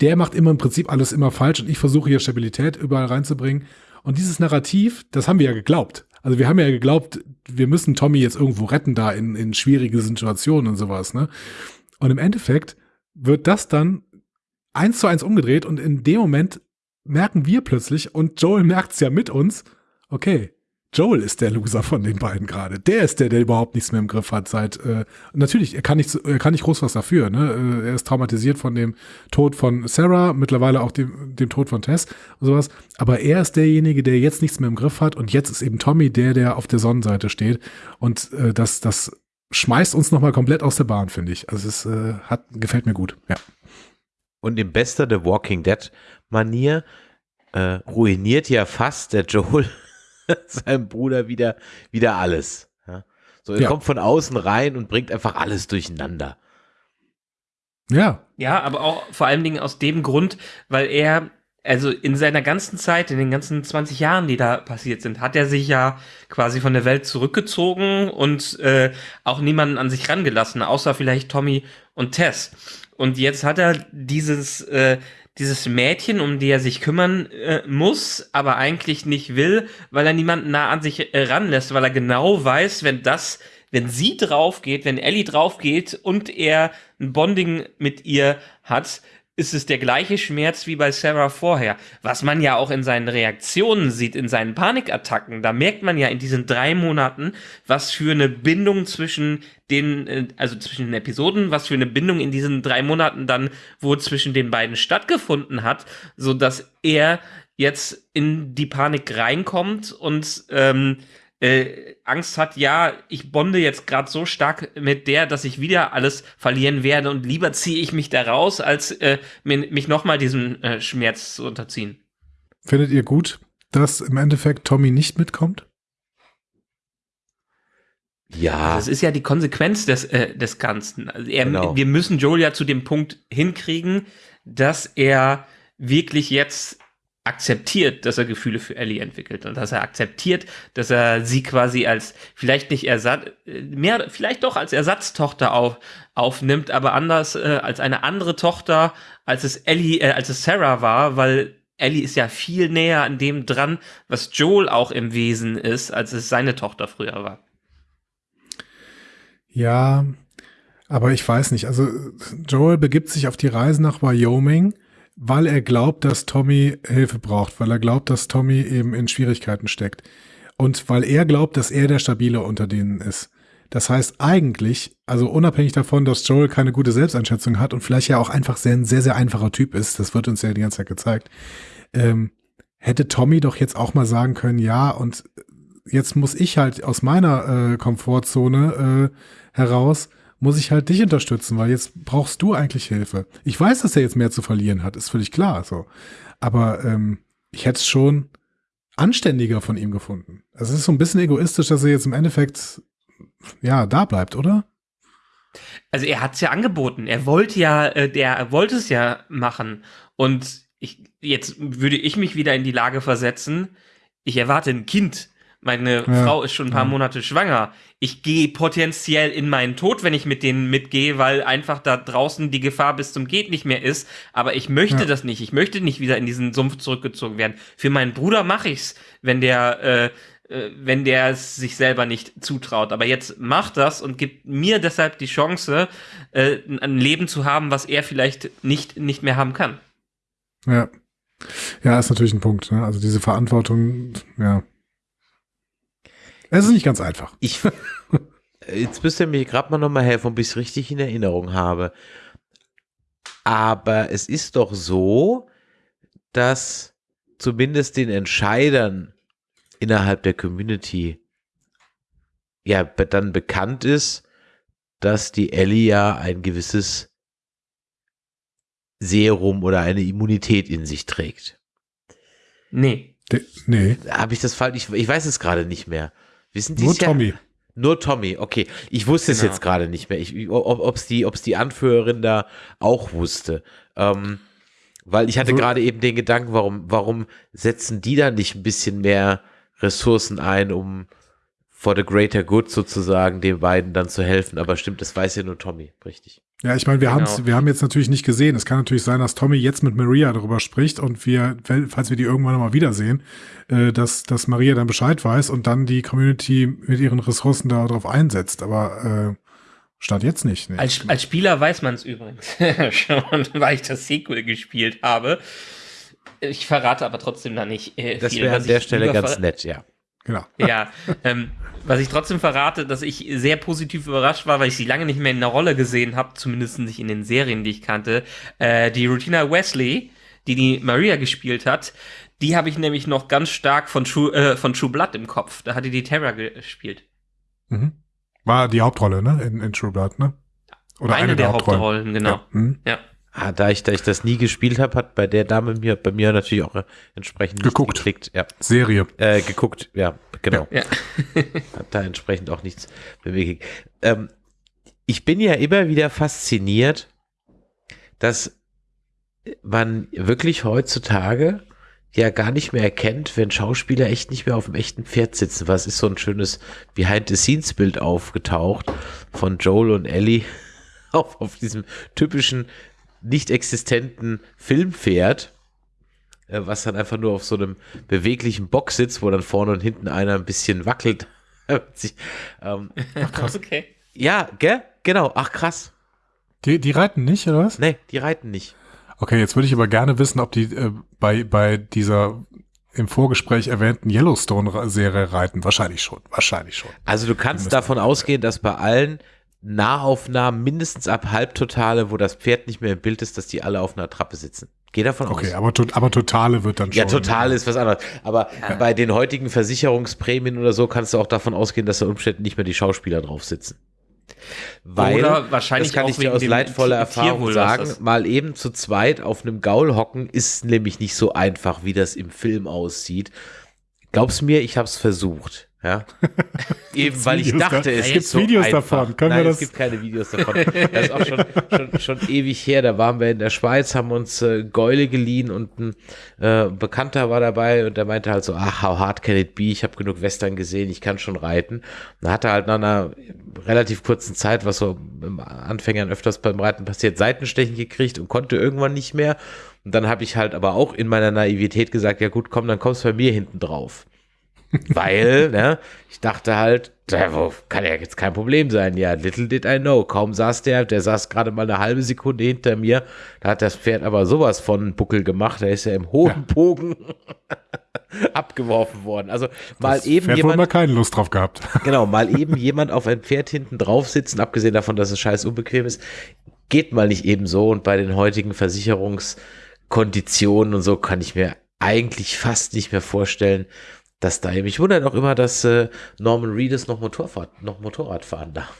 Speaker 5: Der macht immer im Prinzip alles immer falsch und ich versuche hier Stabilität überall reinzubringen. Und dieses Narrativ, das haben wir ja geglaubt. Also wir haben ja geglaubt, wir müssen Tommy jetzt irgendwo retten da in, in schwierige Situationen und sowas, ne? Und im Endeffekt wird das dann eins zu eins umgedreht und in dem Moment merken wir plötzlich und Joel merkt es ja mit uns, okay, Joel ist der Loser von den beiden gerade. Der ist der, der überhaupt nichts mehr im Griff hat seit, äh, natürlich, er kann nicht, er kann nicht groß was dafür, ne? Äh, Er ist traumatisiert von dem Tod von Sarah, mittlerweile auch dem, dem Tod von Tess und sowas. Aber er ist derjenige, der jetzt nichts mehr im Griff hat und jetzt ist eben Tommy der, der auf der Sonnenseite steht. Und äh, das, das schmeißt uns nochmal komplett aus der Bahn, finde ich. Also es äh, hat, gefällt mir gut, ja.
Speaker 3: Und in bester The Walking Dead Manier äh, ruiniert ja fast der Joel (laughs) seinem Bruder wieder, wieder alles. Ja? So, er
Speaker 5: Ja.
Speaker 3: kommt von außen rein und bringt einfach alles durcheinander.
Speaker 5: Ja,
Speaker 4: Ja, aber auch vor allen Dingen aus dem Grund, weil er, also in seiner ganzen Zeit, in den ganzen 20 Jahren, die da passiert sind, hat er sich ja quasi von der Welt zurückgezogen und äh, auch niemanden an sich rangelassen, außer vielleicht Tommy und Tess. Und jetzt hat er dieses, äh, dieses Mädchen, um die er sich kümmern äh, muss, aber eigentlich nicht will, weil er niemanden nah an sich äh, ranlässt, weil er genau weiß, wenn das, wenn sie drauf geht, wenn Ellie drauf geht und er ein Bonding mit ihr hat, ist es der gleiche Schmerz wie bei Sarah vorher. Was man ja auch in seinen Reaktionen sieht, in seinen Panikattacken. Da merkt man ja in diesen drei Monaten, was für eine Bindung zwischen den, äh, also zwischen den Episoden, was für eine Bindung in diesen drei Monaten dann wohl zwischen den beiden stattgefunden hat, so dass er jetzt in die Panik reinkommt und ähm, äh, Angst hat, ja, ich bonde jetzt gerade so stark mit der, dass ich wieder alles verlieren werde und lieber ziehe ich mich da raus, als äh, mich nochmal diesem äh, Schmerz zu unterziehen.
Speaker 5: Findet ihr gut, dass im Endeffekt Tommy nicht mitkommt?
Speaker 3: Ja.
Speaker 4: Das ist ja die Konsequenz des, äh, des Ganzen. Also er,
Speaker 3: Genau.
Speaker 4: Wir müssen Joel ja zu dem Punkt hinkriegen, dass er wirklich jetzt akzeptiert, dass er Gefühle für Ellie entwickelt und dass er akzeptiert, dass er sie quasi als vielleicht nicht Ersatz, äh, mehr, vielleicht doch als Ersatztochter auf, aufnimmt, aber anders äh, als eine andere Tochter, als es Ellie, äh, als es Sarah war, weil Ellie ist ja viel näher an dem dran, was Joel auch im Wesen ist, als es seine Tochter früher war.
Speaker 5: Ja, aber ich weiß nicht. Also Joel begibt sich auf die Reise nach Wyoming, weil er glaubt, dass Tommy Hilfe braucht, weil er glaubt, dass Tommy eben in Schwierigkeiten steckt. Und weil er glaubt, dass er der Stabile unter denen ist. Das heißt eigentlich, also unabhängig davon, dass Joel keine gute Selbsteinschätzung hat und vielleicht ja auch einfach sehr, ein sehr, sehr einfacher Typ ist, das wird uns ja die ganze Zeit gezeigt, ähm, hätte Tommy doch jetzt auch mal sagen können, ja, und jetzt muss ich halt aus meiner äh, Komfortzone äh, heraus, muss ich halt dich unterstützen, weil jetzt brauchst du eigentlich Hilfe. Ich weiß, dass er jetzt mehr zu verlieren hat, ist völlig klar so. Aber ähm, ich hätte es schon anständiger von ihm gefunden. Also es ist so ein bisschen egoistisch, dass er jetzt im Endeffekt ja da bleibt, oder?
Speaker 4: Also er hat es ja angeboten. Er wollte ja, äh, der er wollte es ja machen. Und ich, jetzt würde ich mich wieder in die Lage versetzen. Ich erwarte ein Kind. Meine
Speaker 5: Ja.
Speaker 4: Frau ist schon ein paar. Monate schwanger. Ich gehe potenziell in meinen Tod, wenn ich mit denen mitgehe, weil einfach da draußen die Gefahr bis zum geht nicht mehr ist. Aber ich möchte
Speaker 5: Ja.
Speaker 4: das nicht. Ich möchte nicht wieder in diesen Sumpf zurückgezogen werden. Für meinen Bruder mache ich's, wenn der äh, äh, wenn der es sich selber nicht zutraut. Aber jetzt macht das und gibt mir deshalb die Chance, äh, ein Leben zu haben, was er vielleicht nicht, nicht mehr haben kann.
Speaker 5: Ja. Ja, ist natürlich ein Punkt. Ne? Also diese Verantwortung, ja. Es ist nicht ganz einfach.
Speaker 3: Ich, (laughs) jetzt müsst ihr mir gerade mal nochmal helfen, ob ich es richtig in Erinnerung habe. Aber es ist doch so, dass zumindest den Entscheidern innerhalb der Community ja dann bekannt ist, dass die Ellie ja ein gewisses Serum oder eine Immunität in sich trägt.
Speaker 4: Nee.
Speaker 5: De nee,
Speaker 3: Habe ich das falsch? Ich, ich weiß es gerade nicht mehr. Wissen die
Speaker 5: nur
Speaker 3: es?
Speaker 5: Tommy.
Speaker 3: Nur Tommy, okay. Ich wusste es
Speaker 4: Genau.
Speaker 3: jetzt gerade nicht mehr. Ich, ob es die, ob's die Anführerin da auch wusste. Ähm, weil ich hatte
Speaker 5: So-
Speaker 3: gerade eben den Gedanken, warum, warum setzen die da nicht ein bisschen mehr Ressourcen ein, um for the greater good sozusagen den beiden dann zu helfen. Aber stimmt, das weiß ja nur Tommy, richtig.
Speaker 5: Ja, ich meine, wir,
Speaker 4: Genau.
Speaker 5: haben's, wir haben jetzt natürlich nicht gesehen. Es kann natürlich sein, dass Tommy jetzt mit Maria darüber spricht und wir, falls wir die irgendwann mal wiedersehen, äh, dass, dass Maria dann Bescheid weiß und dann die Community mit ihren Ressourcen darauf einsetzt. Aber äh, stand jetzt nicht. Nee.
Speaker 4: Als, als Spieler weiß man es übrigens (laughs) schon, weil ich das Sequel gespielt habe. Ich verrate aber trotzdem da nicht äh,
Speaker 3: Das
Speaker 4: viel.
Speaker 3: wäre an der Stelle ganz nett, ja.
Speaker 5: Genau. (laughs)
Speaker 4: Ja, ähm, was ich trotzdem verrate, dass ich sehr positiv überrascht war, weil ich sie lange nicht mehr in einer Rolle gesehen habe, zumindest nicht in den Serien, die ich kannte. Äh, die Rutina Wesley, die die Maria gespielt hat, die habe ich nämlich noch ganz stark von True, äh, von True Blood im Kopf. Da hat die die Terra gespielt.
Speaker 5: Mhm. War die Hauptrolle, ne? In, in True Blood, ne? Oder
Speaker 4: eine, der Hauptrollen, genau.
Speaker 5: Ja. Mhm.
Speaker 4: Ja.
Speaker 3: Ah, da ich, da ich das nie gespielt habe, hat bei der Dame mir, bei mir natürlich auch äh, entsprechend nicht
Speaker 5: Geguckt.
Speaker 3: geklickt. Ja,
Speaker 5: Serie.
Speaker 3: äh, geguckt, ja, genau.
Speaker 4: Ja. (laughs)
Speaker 3: Hat da entsprechend auch nichts bewegt. Ähm, ich bin ja immer wieder fasziniert, dass man wirklich heutzutage ja gar nicht mehr erkennt, wenn Schauspieler echt nicht mehr auf dem echten Pferd sitzen. Was ist so ein schönes Behind-the-Scenes-Bild aufgetaucht von Joel und Ellie (laughs) auf, auf diesem typischen nicht existenten Filmpferd, äh, was dann einfach nur auf so einem beweglichen Bock sitzt, wo dann vorne und hinten einer ein bisschen wackelt. (laughs) ähm,
Speaker 4: Ach, krass. Okay.
Speaker 3: Ja, gell? Genau. Ach, krass.
Speaker 5: Die, die reiten nicht, oder was?
Speaker 3: Nee, die reiten nicht.
Speaker 5: Okay, jetzt würde ich aber gerne wissen, ob die äh, bei, bei dieser im Vorgespräch erwähnten Yellowstone-Serie reiten. Wahrscheinlich schon. Wahrscheinlich schon.
Speaker 3: Also du kannst davon ausgehen, dass bei allen Nahaufnahmen mindestens ab Halbtotale, wo das Pferd nicht mehr im Bild ist, dass die alle auf einer Trappe sitzen. Geh davon
Speaker 5: Okay,
Speaker 3: aus.
Speaker 5: aber, to aber Totale wird dann schon.
Speaker 3: Ja, total ist was anderes. Aber bei den heutigen Versicherungsprämien oder so kannst du auch davon ausgehen, dass da Umständen nicht mehr die Schauspieler drauf sitzen. Weil,
Speaker 4: Oder wahrscheinlich
Speaker 3: das kann
Speaker 4: auch
Speaker 3: ich dir aus leidvoller Erfahrung sagen, mal eben zu zweit auf einem Gaul hocken ist nämlich nicht so einfach, wie das im Film aussieht. Glaub's mir, ich hab's versucht. Ja. (laughs) Eben weil ich dachte,
Speaker 5: da-
Speaker 3: es gibt so
Speaker 5: Videos
Speaker 3: einfach.
Speaker 5: davon? Können wir
Speaker 3: Nein,
Speaker 5: das-
Speaker 3: es gibt keine Videos davon. Das ist auch schon, (laughs) schon, schon ewig her. Da waren wir in der Schweiz, haben uns äh, Gäule geliehen und ein äh, Bekannter war dabei und der meinte halt so, ach, how hard can it be? Ich habe genug Western gesehen, ich kann schon reiten. Und da hat er halt nach einer relativ kurzen Zeit, was so im Anfängern öfters beim Reiten passiert, Seitenstechen gekriegt und konnte irgendwann nicht mehr. Und dann habe ich halt aber auch in meiner Naivität gesagt, ja gut, komm, dann kommst du bei mir hinten drauf. Weil, ne, ich dachte halt, kann ja jetzt kein Problem sein. Ja, little did I know. Kaum saß der, der saß gerade mal eine halbe Sekunde hinter mir. Da hat das Pferd aber sowas von Buckel gemacht. Da ist er im hohen Bogen (laughs) abgeworfen worden. Also mal
Speaker 5: Das
Speaker 3: eben
Speaker 5: Pferd wohl mal
Speaker 3: jemand,
Speaker 5: keine Lust drauf gehabt. (laughs)
Speaker 3: genau, mal eben jemand auf ein Pferd hinten drauf sitzen, abgesehen davon, dass es scheiß unbequem ist, geht mal nicht eben so. Und bei den heutigen Versicherungskonditionen und so kann ich mir eigentlich fast nicht mehr vorstellen, dass da mich wundert auch immer, dass äh, Norman Reedus noch Motorfahrt, noch Motorrad fahren darf.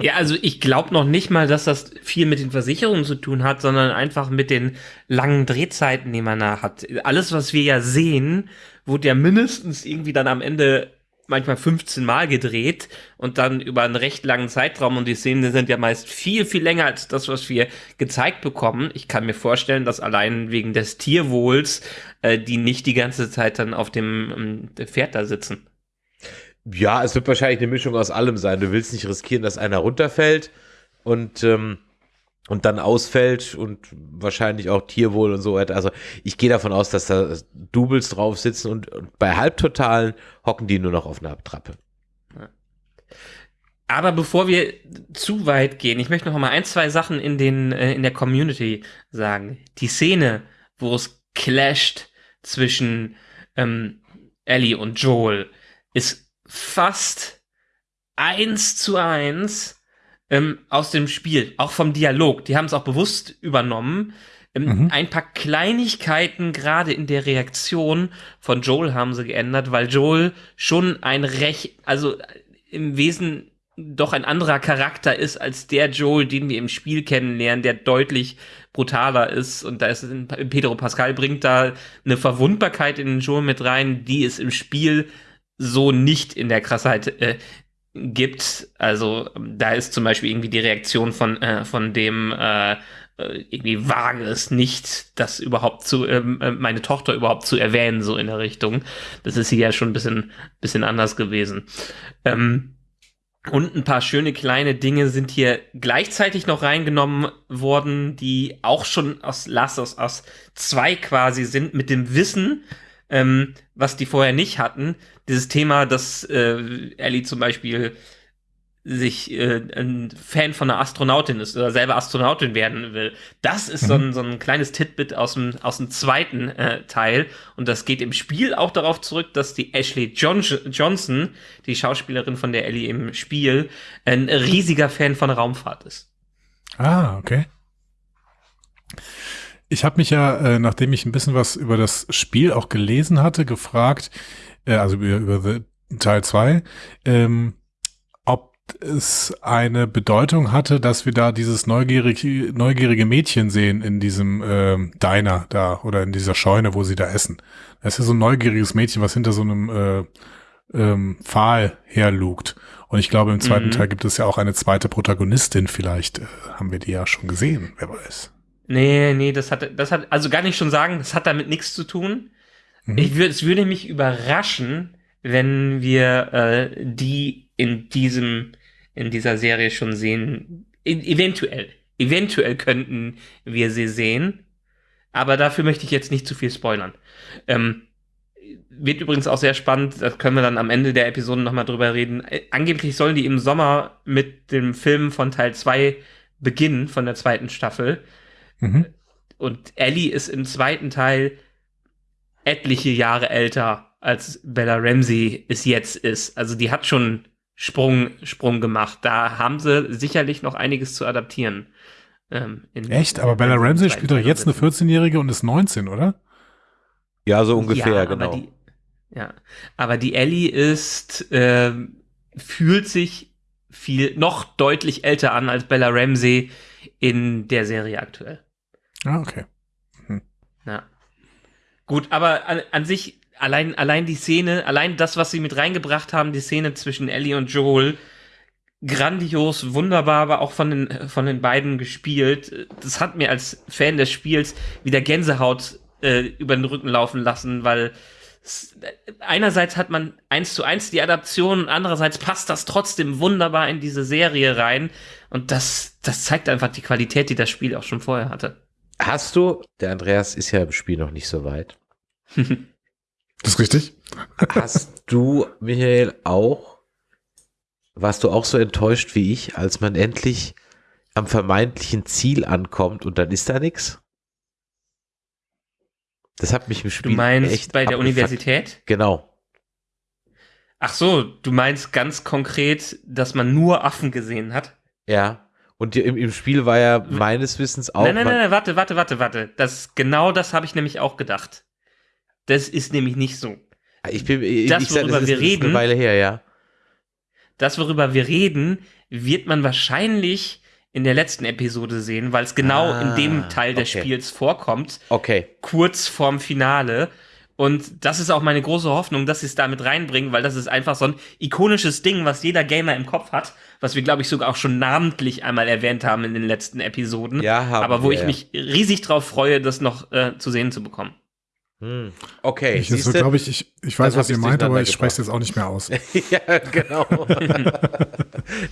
Speaker 4: Ja, also ich glaube noch nicht mal, dass das viel mit den Versicherungen zu tun hat, sondern einfach mit den langen Drehzeiten, die man da hat. Alles, was wir ja sehen, wurde ja mindestens irgendwie dann am Ende manchmal 15 Mal gedreht und dann über einen recht langen Zeitraum und die Szenen sind ja meist viel, viel länger als das, was wir gezeigt bekommen. Ich kann mir vorstellen, dass allein wegen des Tierwohls äh, die nicht die ganze Zeit dann auf dem ähm, Pferd da sitzen.
Speaker 3: Ja, es wird wahrscheinlich eine Mischung aus allem sein. Du willst nicht riskieren, dass einer runterfällt und, ähm, und dann ausfällt und wahrscheinlich auch Tierwohl und so weiter. Also ich gehe davon aus, dass da Doubles drauf sitzen und, und bei Halbtotalen hocken die nur noch auf einer Trappe.
Speaker 4: Aber bevor wir zu weit gehen, ich möchte noch mal ein, zwei Sachen in den äh, in der Community sagen. Die Szene, wo es clasht zwischen ähm, Ellie und Joel, ist fast eins zu eins ähm, aus dem Spiel, auch vom Dialog. Die haben es auch bewusst übernommen. Ähm,
Speaker 5: Mhm.
Speaker 4: Ein paar Kleinigkeiten gerade in der Reaktion von Joel haben sie geändert, weil Joel schon ein recht, also äh, im Wesen doch ein anderer Charakter ist als der Joel, den wir im Spiel kennenlernen, der deutlich brutaler ist. Und da ist Pedro Pascal bringt da eine Verwundbarkeit in den Joel mit rein, die es im Spiel so nicht in der Krassheit äh, gibt. Also ähm, da ist zum Beispiel irgendwie die Reaktion von, äh, von dem äh, äh, irgendwie wage es nicht, das überhaupt zu, ähm, äh, meine Tochter überhaupt zu erwähnen, so in der Richtung. Das ist hier ja schon ein bisschen, bisschen anders gewesen. Ähm, und ein paar schöne kleine Dinge sind hier gleichzeitig noch reingenommen worden, die auch schon aus Last of Us 2 quasi sind, mit dem Wissen, ähm, was die vorher nicht hatten. Dieses Thema, dass äh, Ellie zum Beispiel sich äh, ein Fan von einer Astronautin ist oder selber Astronautin werden will. Das ist so, ein, so ein kleines Titbit aus dem, aus dem zweiten äh, Teil. Und das geht im Spiel auch darauf zurück, dass die Ashley John Johnson, die Schauspielerin von der Ellie im Spiel, ein riesiger Fan von Raumfahrt ist.
Speaker 5: Ah, okay. Ich habe mich ja, äh, nachdem ich ein bisschen was über das Spiel auch gelesen hatte, gefragt, äh, also über, über The, Teil 2, ähm, ob es eine Bedeutung hatte, dass wir da dieses neugierige, neugierige Mädchen sehen in diesem ähm, Diner da oder in dieser Scheune, wo sie da essen. Das ist ja so ein neugieriges Mädchen, was hinter so einem äh, ähm, Pfahl herlugt. Und ich glaube, im zweiten
Speaker 4: Mhm.
Speaker 5: Teil gibt es ja auch eine zweite Protagonistin. Vielleicht äh, haben wir die ja schon gesehen, wer weiß.
Speaker 4: Nee, nee, das hat, das hat, also gar nicht schon sagen, das hat damit nichts zu tun.
Speaker 5: Mhm.
Speaker 4: Ich würde, es würde mich überraschen, wenn wir äh, die in diesem, in dieser Serie schon sehen. E eventuell, eventuell könnten wir sie sehen. Aber dafür möchte ich jetzt nicht zu viel spoilern. Ähm, wird übrigens auch sehr spannend, da können wir dann am Ende der Episode nochmal drüber reden. Äh, angeblich sollen die im Sommer mit dem Film von Teil 2 beginnen, von der zweiten Staffel.
Speaker 5: Mhm.
Speaker 4: Und Ellie ist im zweiten Teil etliche Jahre älter, als Bella Ramsey es jetzt ist. Also die hat schon Sprung, Sprung gemacht. Da haben sie sicherlich noch einiges zu adaptieren.
Speaker 5: Ähm, Echt? Aber Bella Ramsey spielt doch jetzt eine 14-Jährige und ist 19, oder?
Speaker 3: Ja, so ungefähr,
Speaker 4: ja,
Speaker 3: genau.
Speaker 4: Aber die, ja, aber die Ellie ist, äh, fühlt sich viel, noch deutlich älter an als Bella Ramsey in der Serie aktuell.
Speaker 5: Ah, okay.
Speaker 4: Gut, aber an, an sich, allein, allein die Szene, allein das, was sie mit reingebracht haben, die Szene zwischen Ellie und Joel, grandios, wunderbar, aber auch von den, von den beiden gespielt. Das hat mir als Fan des Spiels wieder Gänsehaut äh, über den Rücken laufen lassen, weil einerseits hat man eins zu eins die Adaption und andererseits passt das trotzdem wunderbar in diese Serie rein und das, das zeigt einfach die Qualität, die das Spiel auch schon vorher hatte.
Speaker 3: Hast du, der Andreas ist ja im Spiel noch nicht so weit.
Speaker 5: das ist richtig.
Speaker 3: Hast du, Michael, auch, warst du auch so enttäuscht wie ich, als man endlich am vermeintlichen Ziel ankommt und dann ist da nichts? Das hat mich im Spiel
Speaker 4: Du meinst
Speaker 3: echt
Speaker 4: bei der
Speaker 3: abgefuckt.
Speaker 4: Universität?
Speaker 3: Genau.
Speaker 4: Ach so, du meinst ganz konkret, dass man nur Affen gesehen hat?
Speaker 3: Ja. Und im, im Spiel war ja meines Wissens auch.
Speaker 4: Nein, nein, nein, nein, warte, warte, warte, warte. Das, genau das habe ich nämlich auch gedacht. Das ist nämlich nicht so.
Speaker 3: Ich bin, ich,
Speaker 4: Das,
Speaker 3: ich sag,
Speaker 4: worüber
Speaker 3: das ist,
Speaker 4: wir
Speaker 3: das ist
Speaker 4: reden-
Speaker 3: eine Weile her, ja.
Speaker 4: Das, worüber wir reden, wird man wahrscheinlich in der letzten Episode sehen, weil es genau
Speaker 3: Ah,
Speaker 4: in dem Teil des
Speaker 3: okay.
Speaker 4: Spiels vorkommt,
Speaker 3: Okay.
Speaker 4: kurz vorm Finale. Und das ist auch meine große Hoffnung, dass sie es damit reinbringen, weil das ist einfach so ein ikonisches Ding, was jeder Gamer im Kopf hat, was wir, glaube ich, sogar auch schon namentlich einmal erwähnt haben in den letzten Episoden.
Speaker 3: Ja, haben
Speaker 4: aber wo
Speaker 3: wir,
Speaker 4: ich
Speaker 3: ja.
Speaker 4: mich riesig drauf freue, das noch äh, zu sehen zu bekommen.
Speaker 3: Hm. Okay.
Speaker 5: Ich,
Speaker 3: siehste?
Speaker 5: glaube ich, ich, ich weiß, was ihr meint, aber ich spreche es jetzt auch nicht mehr aus. (laughs)
Speaker 3: ja, genau. (laughs)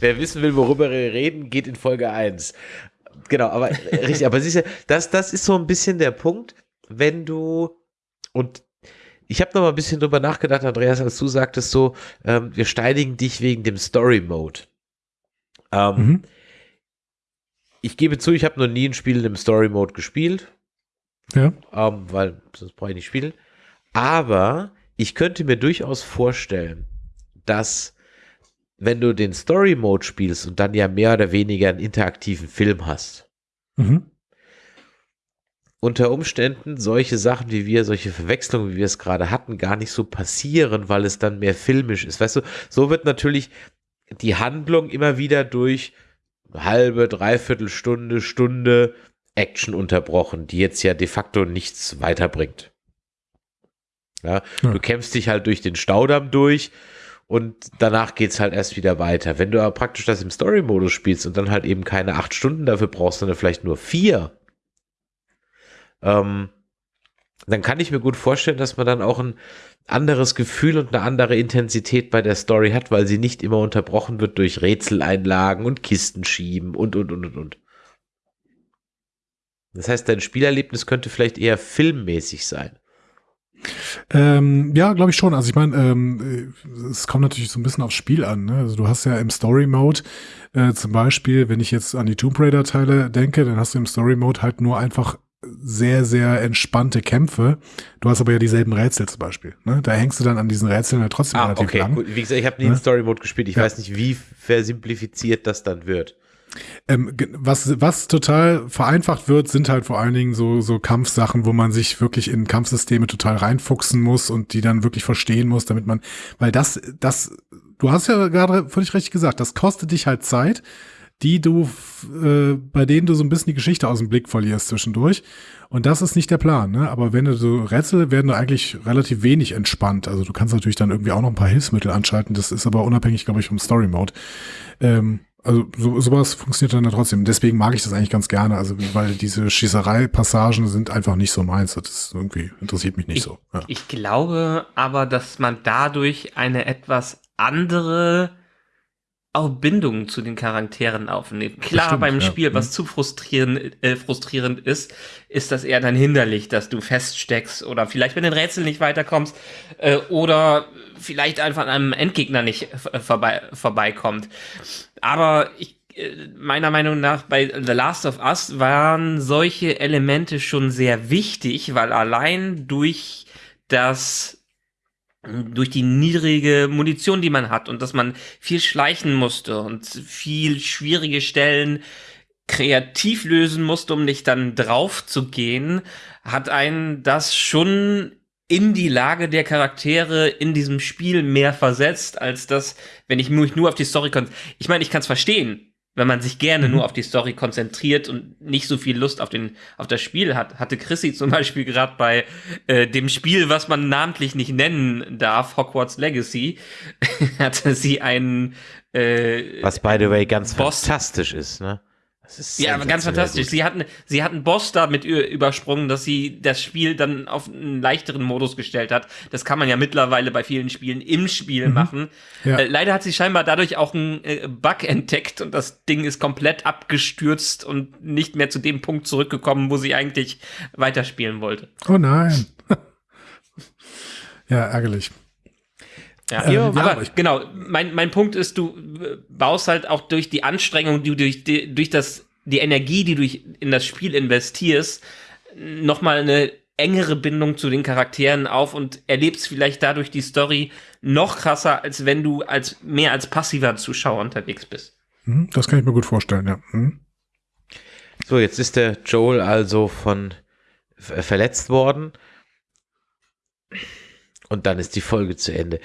Speaker 3: Wer wissen will, worüber wir reden, geht in Folge 1. Genau, aber äh, richtig, aber siehst du, das, das ist so ein bisschen der Punkt, wenn du und ich habe noch mal ein bisschen drüber nachgedacht, Andreas, als du sagtest so, ähm, wir steinigen dich wegen dem Story Mode. Ähm,
Speaker 5: Mhm.
Speaker 3: Ich gebe zu, ich habe noch nie ein Spiel im Story Mode gespielt.
Speaker 5: Ja.
Speaker 3: ähm, weil sonst brauche ich nicht spielen. Aber ich könnte mir durchaus vorstellen, dass wenn du den Story Mode spielst und dann ja mehr oder weniger einen interaktiven Film hast,
Speaker 5: Mhm.
Speaker 3: unter Umständen solche Sachen wie wir, solche Verwechslungen, wie wir es gerade hatten, gar nicht so passieren, weil es dann mehr filmisch ist. Weißt du, so wird natürlich die Handlung immer wieder durch halbe, dreiviertel Stunde, Stunde Action unterbrochen, die jetzt ja de facto nichts weiterbringt. Ja,
Speaker 5: Ja.
Speaker 3: du kämpfst dich halt durch den Staudamm durch und danach geht's halt erst wieder weiter. Wenn du aber praktisch das im Story-Modus spielst und dann halt eben keine acht Stunden dafür brauchst, sondern vielleicht nur vier, ähm, dann kann ich mir gut vorstellen, dass man dann auch ein anderes Gefühl und eine andere Intensität bei der Story hat, weil sie nicht immer unterbrochen wird durch Rätseleinlagen und Kisten schieben und, und, und, und, und. Das heißt, dein Spielerlebnis könnte vielleicht eher filmmäßig sein.
Speaker 5: Ähm, ja, glaube ich schon. Also ich meine, ähm, äh, es kommt natürlich so ein bisschen aufs Spiel an. Ne? Also du hast ja im Story-Mode äh, zum Beispiel, wenn ich jetzt an die Tomb Raider-Teile denke, dann hast du im Story-Mode halt nur einfach sehr, sehr entspannte Kämpfe. Du hast aber ja dieselben Rätsel zum Beispiel. Ne? Da hängst du dann an diesen Rätseln halt trotzdem
Speaker 3: Ah,
Speaker 5: relativ
Speaker 3: okay.
Speaker 5: lang.
Speaker 3: Gut, wie gesagt, ich habe nie
Speaker 5: Ne?
Speaker 3: in Story-Mode gespielt. Ich
Speaker 5: Ja.
Speaker 3: weiß nicht, wie versimplifiziert das dann wird.
Speaker 5: Ähm, was, was total vereinfacht wird, sind halt vor allen Dingen so, so Kampfsachen, wo man sich wirklich in Kampfsysteme total reinfuchsen muss und die dann wirklich verstehen muss, damit man, weil das, das, du hast ja gerade völlig richtig gesagt, das kostet dich halt Zeit, die du, äh, bei denen du so ein bisschen die Geschichte aus dem Blick verlierst zwischendurch. Und das ist nicht der Plan, ne? Aber wenn du so Rätsel werden da eigentlich relativ wenig entspannt. Also du kannst natürlich dann irgendwie auch noch ein paar Hilfsmittel anschalten. Das ist aber unabhängig, glaube ich, vom Story Mode. Ähm, also so, sowas funktioniert dann ja trotzdem. Deswegen mag ich das eigentlich ganz gerne. Also weil diese Schießerei-Passagen sind einfach nicht so meins. Das ist irgendwie interessiert mich nicht so. Ja.
Speaker 4: Ich glaube aber, dass man dadurch eine etwas andere auch Bindungen zu den Charakteren aufnehmen. Klar,
Speaker 5: Bestimmt,
Speaker 4: beim
Speaker 5: ja.
Speaker 4: Spiel, was
Speaker 5: Mhm.
Speaker 4: zu frustrierend, äh, frustrierend ist, ist das eher dann hinderlich, dass du feststeckst oder vielleicht mit den Rätseln nicht weiterkommst äh, oder vielleicht einfach an einem Endgegner nicht äh, vorbei, vorbeikommt. Aber ich, äh, meiner Meinung nach bei The Last of Us waren solche Elemente schon sehr wichtig, weil allein durch das durch die niedrige Munition, die man hat und dass man viel schleichen musste und viel schwierige Stellen kreativ lösen musste, um nicht dann drauf zu gehen, hat einen das schon in die Lage der Charaktere in diesem Spiel mehr versetzt, als das, wenn ich mich nur auf die Story konzentriere. Ich meine, ich kann es verstehen, wenn man sich gerne
Speaker 5: Mhm.
Speaker 4: nur auf die Story konzentriert und nicht so viel Lust auf, den, auf das Spiel hat. Hatte Chrissy zum Beispiel gerade bei äh, dem Spiel, was man namentlich nicht nennen darf, Hogwarts Legacy, (laughs) hatte sie einen äh,
Speaker 3: Was, by the way, ganz
Speaker 4: Boss-
Speaker 3: fantastisch ist, ne?
Speaker 4: Ja, aber ganz fantastisch.
Speaker 3: gut.
Speaker 4: Sie hatten, sie hatten Boss damit übersprungen, dass sie das Spiel dann auf einen leichteren Modus gestellt hat. Das kann man ja mittlerweile bei vielen Spielen im Spiel machen.
Speaker 5: Ja.
Speaker 4: Äh, leider hat sie scheinbar dadurch auch einen äh, Bug entdeckt und das Ding ist komplett abgestürzt und nicht mehr zu dem Punkt zurückgekommen, wo sie eigentlich weiterspielen wollte.
Speaker 5: Oh nein. (laughs) ja, ärgerlich.
Speaker 4: Ja,
Speaker 5: Ähm, ja,
Speaker 4: aber, genau, mein, mein Punkt ist, du äh, baust halt auch durch die Anstrengung, die du durch, die, durch das, die Energie, die du in das Spiel investierst, nochmal eine engere Bindung zu den Charakteren auf und erlebst vielleicht dadurch die Story noch krasser, als wenn du als mehr als passiver Zuschauer unterwegs bist.
Speaker 5: Hm, Das kann ich mir gut vorstellen, ja. Hm.
Speaker 3: So, jetzt ist der Joel also von ver- verletzt worden. Und dann ist die Folge zu Ende.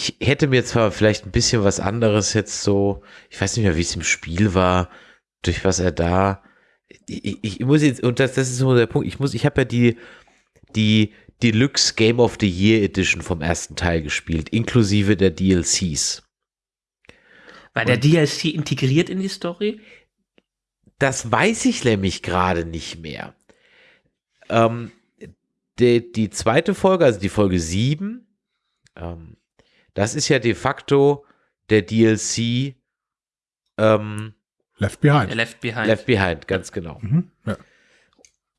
Speaker 3: Ich hätte mir zwar vielleicht ein bisschen was anderes jetzt so, ich weiß nicht mehr, wie es im Spiel war, durch was er da. Ich, ich muss jetzt, und das, das ist so der Punkt, ich muss, ich habe ja die, die Deluxe Game of the Year Edition vom ersten Teil gespielt, inklusive der DLCs.
Speaker 4: War der DLC integriert in die Story?
Speaker 3: Das weiß ich nämlich gerade nicht mehr. Ähm, die, die zweite Folge, also die Folge 7, ähm, das ist ja de facto der DLC ähm,
Speaker 5: Left Behind.
Speaker 4: Left Behind.
Speaker 3: Left Behind, ganz genau.
Speaker 5: Mhm. Ja.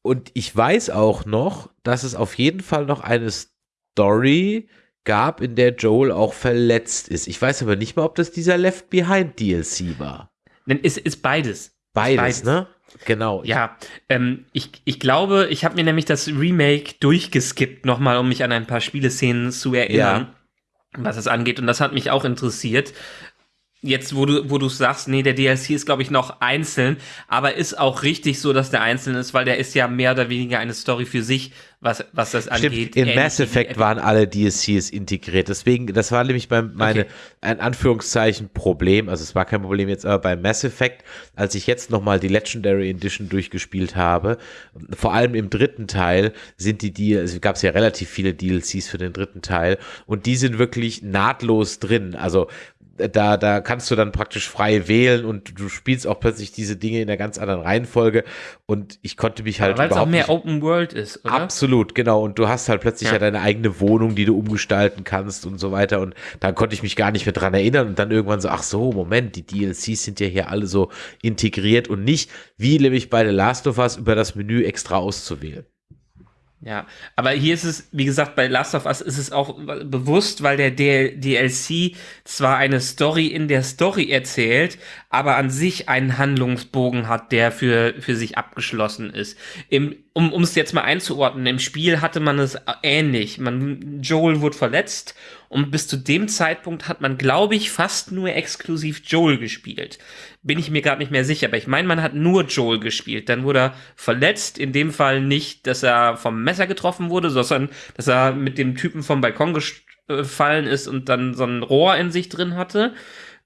Speaker 3: Und ich weiß auch noch, dass es auf jeden Fall noch eine Story gab, in der Joel auch verletzt ist. Ich weiß aber nicht mal, ob das dieser Left Behind DLC war.
Speaker 4: Denn es ist beides.
Speaker 3: Beides,
Speaker 4: Beides.
Speaker 3: ne? Genau.
Speaker 4: Ja, ähm, ich, ich glaube, ich habe mir nämlich das Remake durchgeskippt nochmal, um mich an ein paar Spieleszenen zu erinnern, was es angeht. Und das hat mich auch interessiert. Jetzt, wo du, wo du sagst, nee, der DLC ist, glaube ich, noch einzeln, aber ist auch richtig so, dass der einzeln ist, weil der ist ja mehr oder weniger eine Story für sich, was, was das angeht.
Speaker 3: Stimmt, in
Speaker 4: Ähnlich
Speaker 3: Mass Effect waren alle DLCs integriert. Deswegen, das war nämlich beim meine,
Speaker 4: Okay.
Speaker 3: ein Anführungszeichen Problem. Also es war kein Problem jetzt, aber bei Mass Effect, als ich jetzt nochmal die Legendary Edition durchgespielt habe, vor allem im dritten Teil sind die, die also gab es ja relativ viele DLCs für den dritten Teil und die sind wirklich nahtlos drin. Also da, da kannst du dann praktisch frei wählen und du spielst auch plötzlich diese Dinge in einer ganz anderen Reihenfolge und ich konnte mich halt
Speaker 4: Weil es auch mehr Open World ist, oder?
Speaker 3: Absolut, genau. Und du hast halt plötzlich ja.
Speaker 4: Ja.
Speaker 3: deine eigene Wohnung, die du umgestalten kannst und so weiter. Und dann konnte ich mich gar nicht mehr dran erinnern. Und dann irgendwann so, ach so, Moment, die DLCs sind ja hier alle so integriert und nicht, wie nämlich bei The Last of Us, über das Menü extra auszuwählen.
Speaker 4: Ja, aber hier ist es, wie gesagt, bei Last of Us ist es auch bewusst, weil der DL DLC zwar eine Story in der Story erzählt, aber an sich einen Handlungsbogen hat, der für, für sich abgeschlossen ist. Im, um um es jetzt mal einzuordnen, im Spiel hatte man es ähnlich. Man, Joel wurde verletzt und bis zu dem Zeitpunkt hat man, glaube ich, fast nur exklusiv Joel gespielt. Bin ich mir gerade nicht mehr sicher, aber ich meine, man hat nur Joel gespielt. Dann wurde er verletzt, in dem Fall nicht, dass er vom Messer getroffen wurde, sondern dass er mit dem Typen vom Balkon gefallen ist und dann so ein Rohr in sich drin hatte.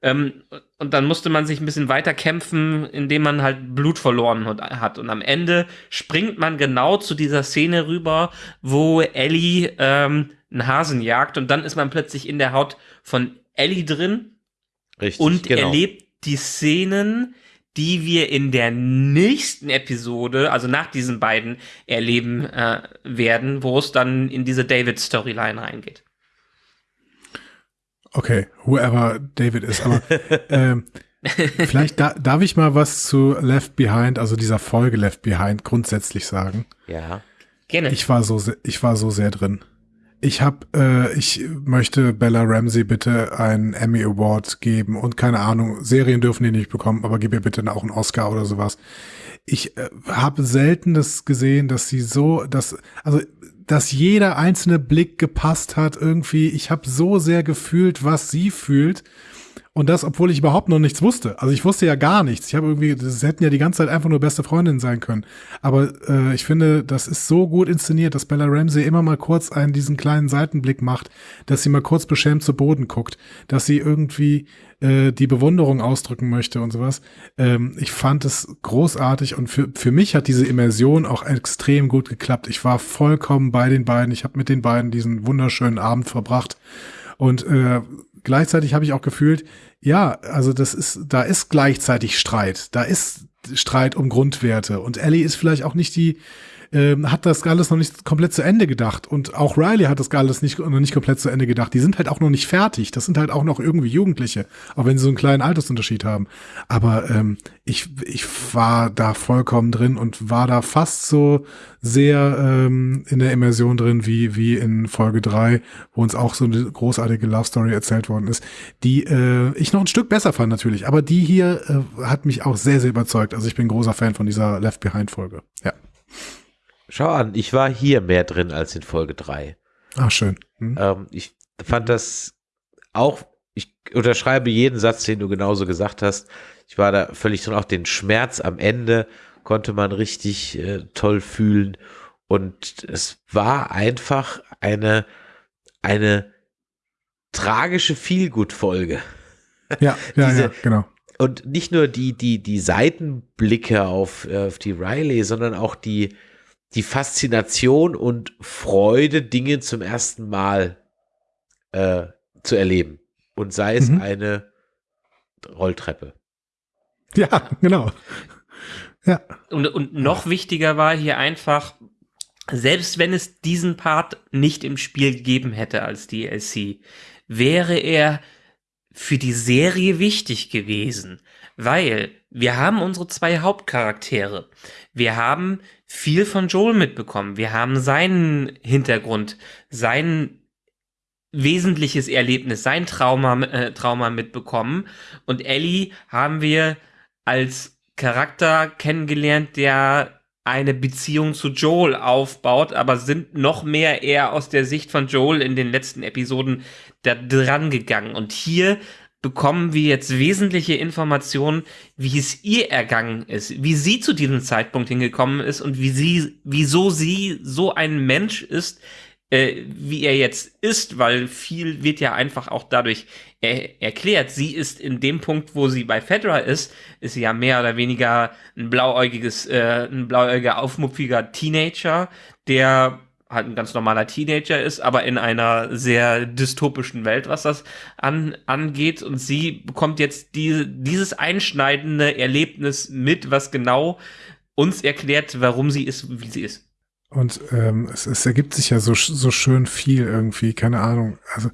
Speaker 4: Ähm, und dann musste man sich ein bisschen weiter kämpfen, indem man halt Blut verloren hat. Und am Ende springt man genau zu dieser Szene rüber, wo Ellie ähm, einen Hasen jagt und dann ist man plötzlich in der Haut von Ellie drin
Speaker 3: Richtig.
Speaker 4: und
Speaker 3: genau.
Speaker 4: erlebt die Szenen, die wir in der nächsten Episode, also nach diesen beiden, erleben äh, werden, wo es dann in diese David-Storyline reingeht.
Speaker 5: Okay, whoever David ist, aber (laughs) ähm, vielleicht da, darf ich mal was zu Left Behind, also dieser Folge Left Behind grundsätzlich sagen.
Speaker 3: Ja.
Speaker 4: Gerne.
Speaker 5: Ich war so, ich war so sehr drin. Ich habe, äh, ich möchte Bella Ramsey bitte einen Emmy Award geben und keine Ahnung, Serien dürfen die nicht bekommen, aber gib ihr bitte auch einen Oscar oder sowas. Ich äh, habe selten das gesehen, dass sie so, dass, also, dass jeder einzelne Blick gepasst hat irgendwie. Ich habe so sehr gefühlt, was sie fühlt. Und das, obwohl ich überhaupt noch nichts wusste. Also ich wusste ja gar nichts. Ich habe irgendwie, das hätten ja die ganze Zeit einfach nur beste Freundinnen sein können. Aber äh, ich finde, das ist so gut inszeniert, dass Bella Ramsey immer mal kurz einen diesen kleinen Seitenblick macht, dass sie mal kurz beschämt zu Boden guckt, dass sie irgendwie äh, die Bewunderung ausdrücken möchte und sowas. Ähm, ich fand es großartig und für, für mich hat diese Immersion auch extrem gut geklappt. Ich war vollkommen bei den beiden. Ich habe mit den beiden diesen wunderschönen Abend verbracht. Und äh, gleichzeitig habe ich auch gefühlt, ja, also das ist, da ist gleichzeitig Streit. Da ist Streit um Grundwerte. Und Ellie ist vielleicht auch nicht die, ähm, hat das alles noch nicht komplett zu Ende gedacht. Und auch Riley hat das alles nicht, noch nicht komplett zu Ende gedacht. Die sind halt auch noch nicht fertig. Das sind halt auch noch irgendwie Jugendliche, auch wenn sie so einen kleinen Altersunterschied haben. Aber ähm, ich, ich war da vollkommen drin und war da fast so sehr ähm, in der Immersion drin wie, wie in Folge drei, wo uns auch so eine großartige Love Story erzählt worden ist, die äh, ich noch ein Stück besser fand natürlich. Aber die hier äh, hat mich auch sehr, sehr überzeugt. Also ich bin großer Fan von dieser Left Behind Folge. Ja.
Speaker 3: Schau an, ich war hier mehr drin als in Folge 3.
Speaker 5: Ah, schön. Hm.
Speaker 3: Ähm, ich fand das auch, ich unterschreibe jeden Satz, den du genauso gesagt hast. Ich war da völlig drin, auch den Schmerz am Ende konnte man richtig äh, toll fühlen. Und es war einfach eine, eine tragische Feelgood-Folge.
Speaker 5: Ja, (laughs) ja,
Speaker 3: diese-
Speaker 5: ja, genau.
Speaker 3: Und nicht nur die, die, die Seitenblicke auf, äh, auf die Riley, sondern auch die, die Faszination und Freude, Dinge zum ersten Mal äh, zu erleben. Und sei es
Speaker 5: Mhm.
Speaker 3: eine Rolltreppe.
Speaker 5: Ja, genau. Ja,
Speaker 4: Und, und noch wichtiger war hier einfach, selbst wenn es diesen Part nicht im Spiel gegeben hätte als DLC, wäre er für die Serie wichtig gewesen, weil wir haben unsere zwei Hauptcharaktere. Wir haben viel von Joel mitbekommen. Wir haben seinen Hintergrund, sein wesentliches Erlebnis, sein Trauma, äh, Trauma mitbekommen. Und Ellie haben wir als Charakter kennengelernt, der eine Beziehung zu Joel aufbaut, aber sind noch mehr eher aus der Sicht von Joel in den letzten Episoden da dran gegangen. Und hier bekommen wir jetzt wesentliche Informationen, wie es ihr ergangen ist, wie sie zu diesem Zeitpunkt hingekommen ist und wie sie, wieso sie so ein Mensch ist, äh, wie er jetzt ist, weil viel wird ja einfach auch dadurch er erklärt. Sie ist in dem Punkt, wo sie bei Fedra ist, ist sie ja mehr oder weniger ein blauäugiges, äh, ein blauäugiger, aufmupfiger Teenager, der halt ein ganz normaler Teenager ist, aber in einer sehr dystopischen Welt, was das an, angeht. Und sie bekommt jetzt diese, dieses einschneidende Erlebnis mit, was genau uns erklärt, warum sie ist, wie sie ist.
Speaker 5: Und ähm, es, es ergibt sich ja so, so schön viel irgendwie, keine Ahnung. Also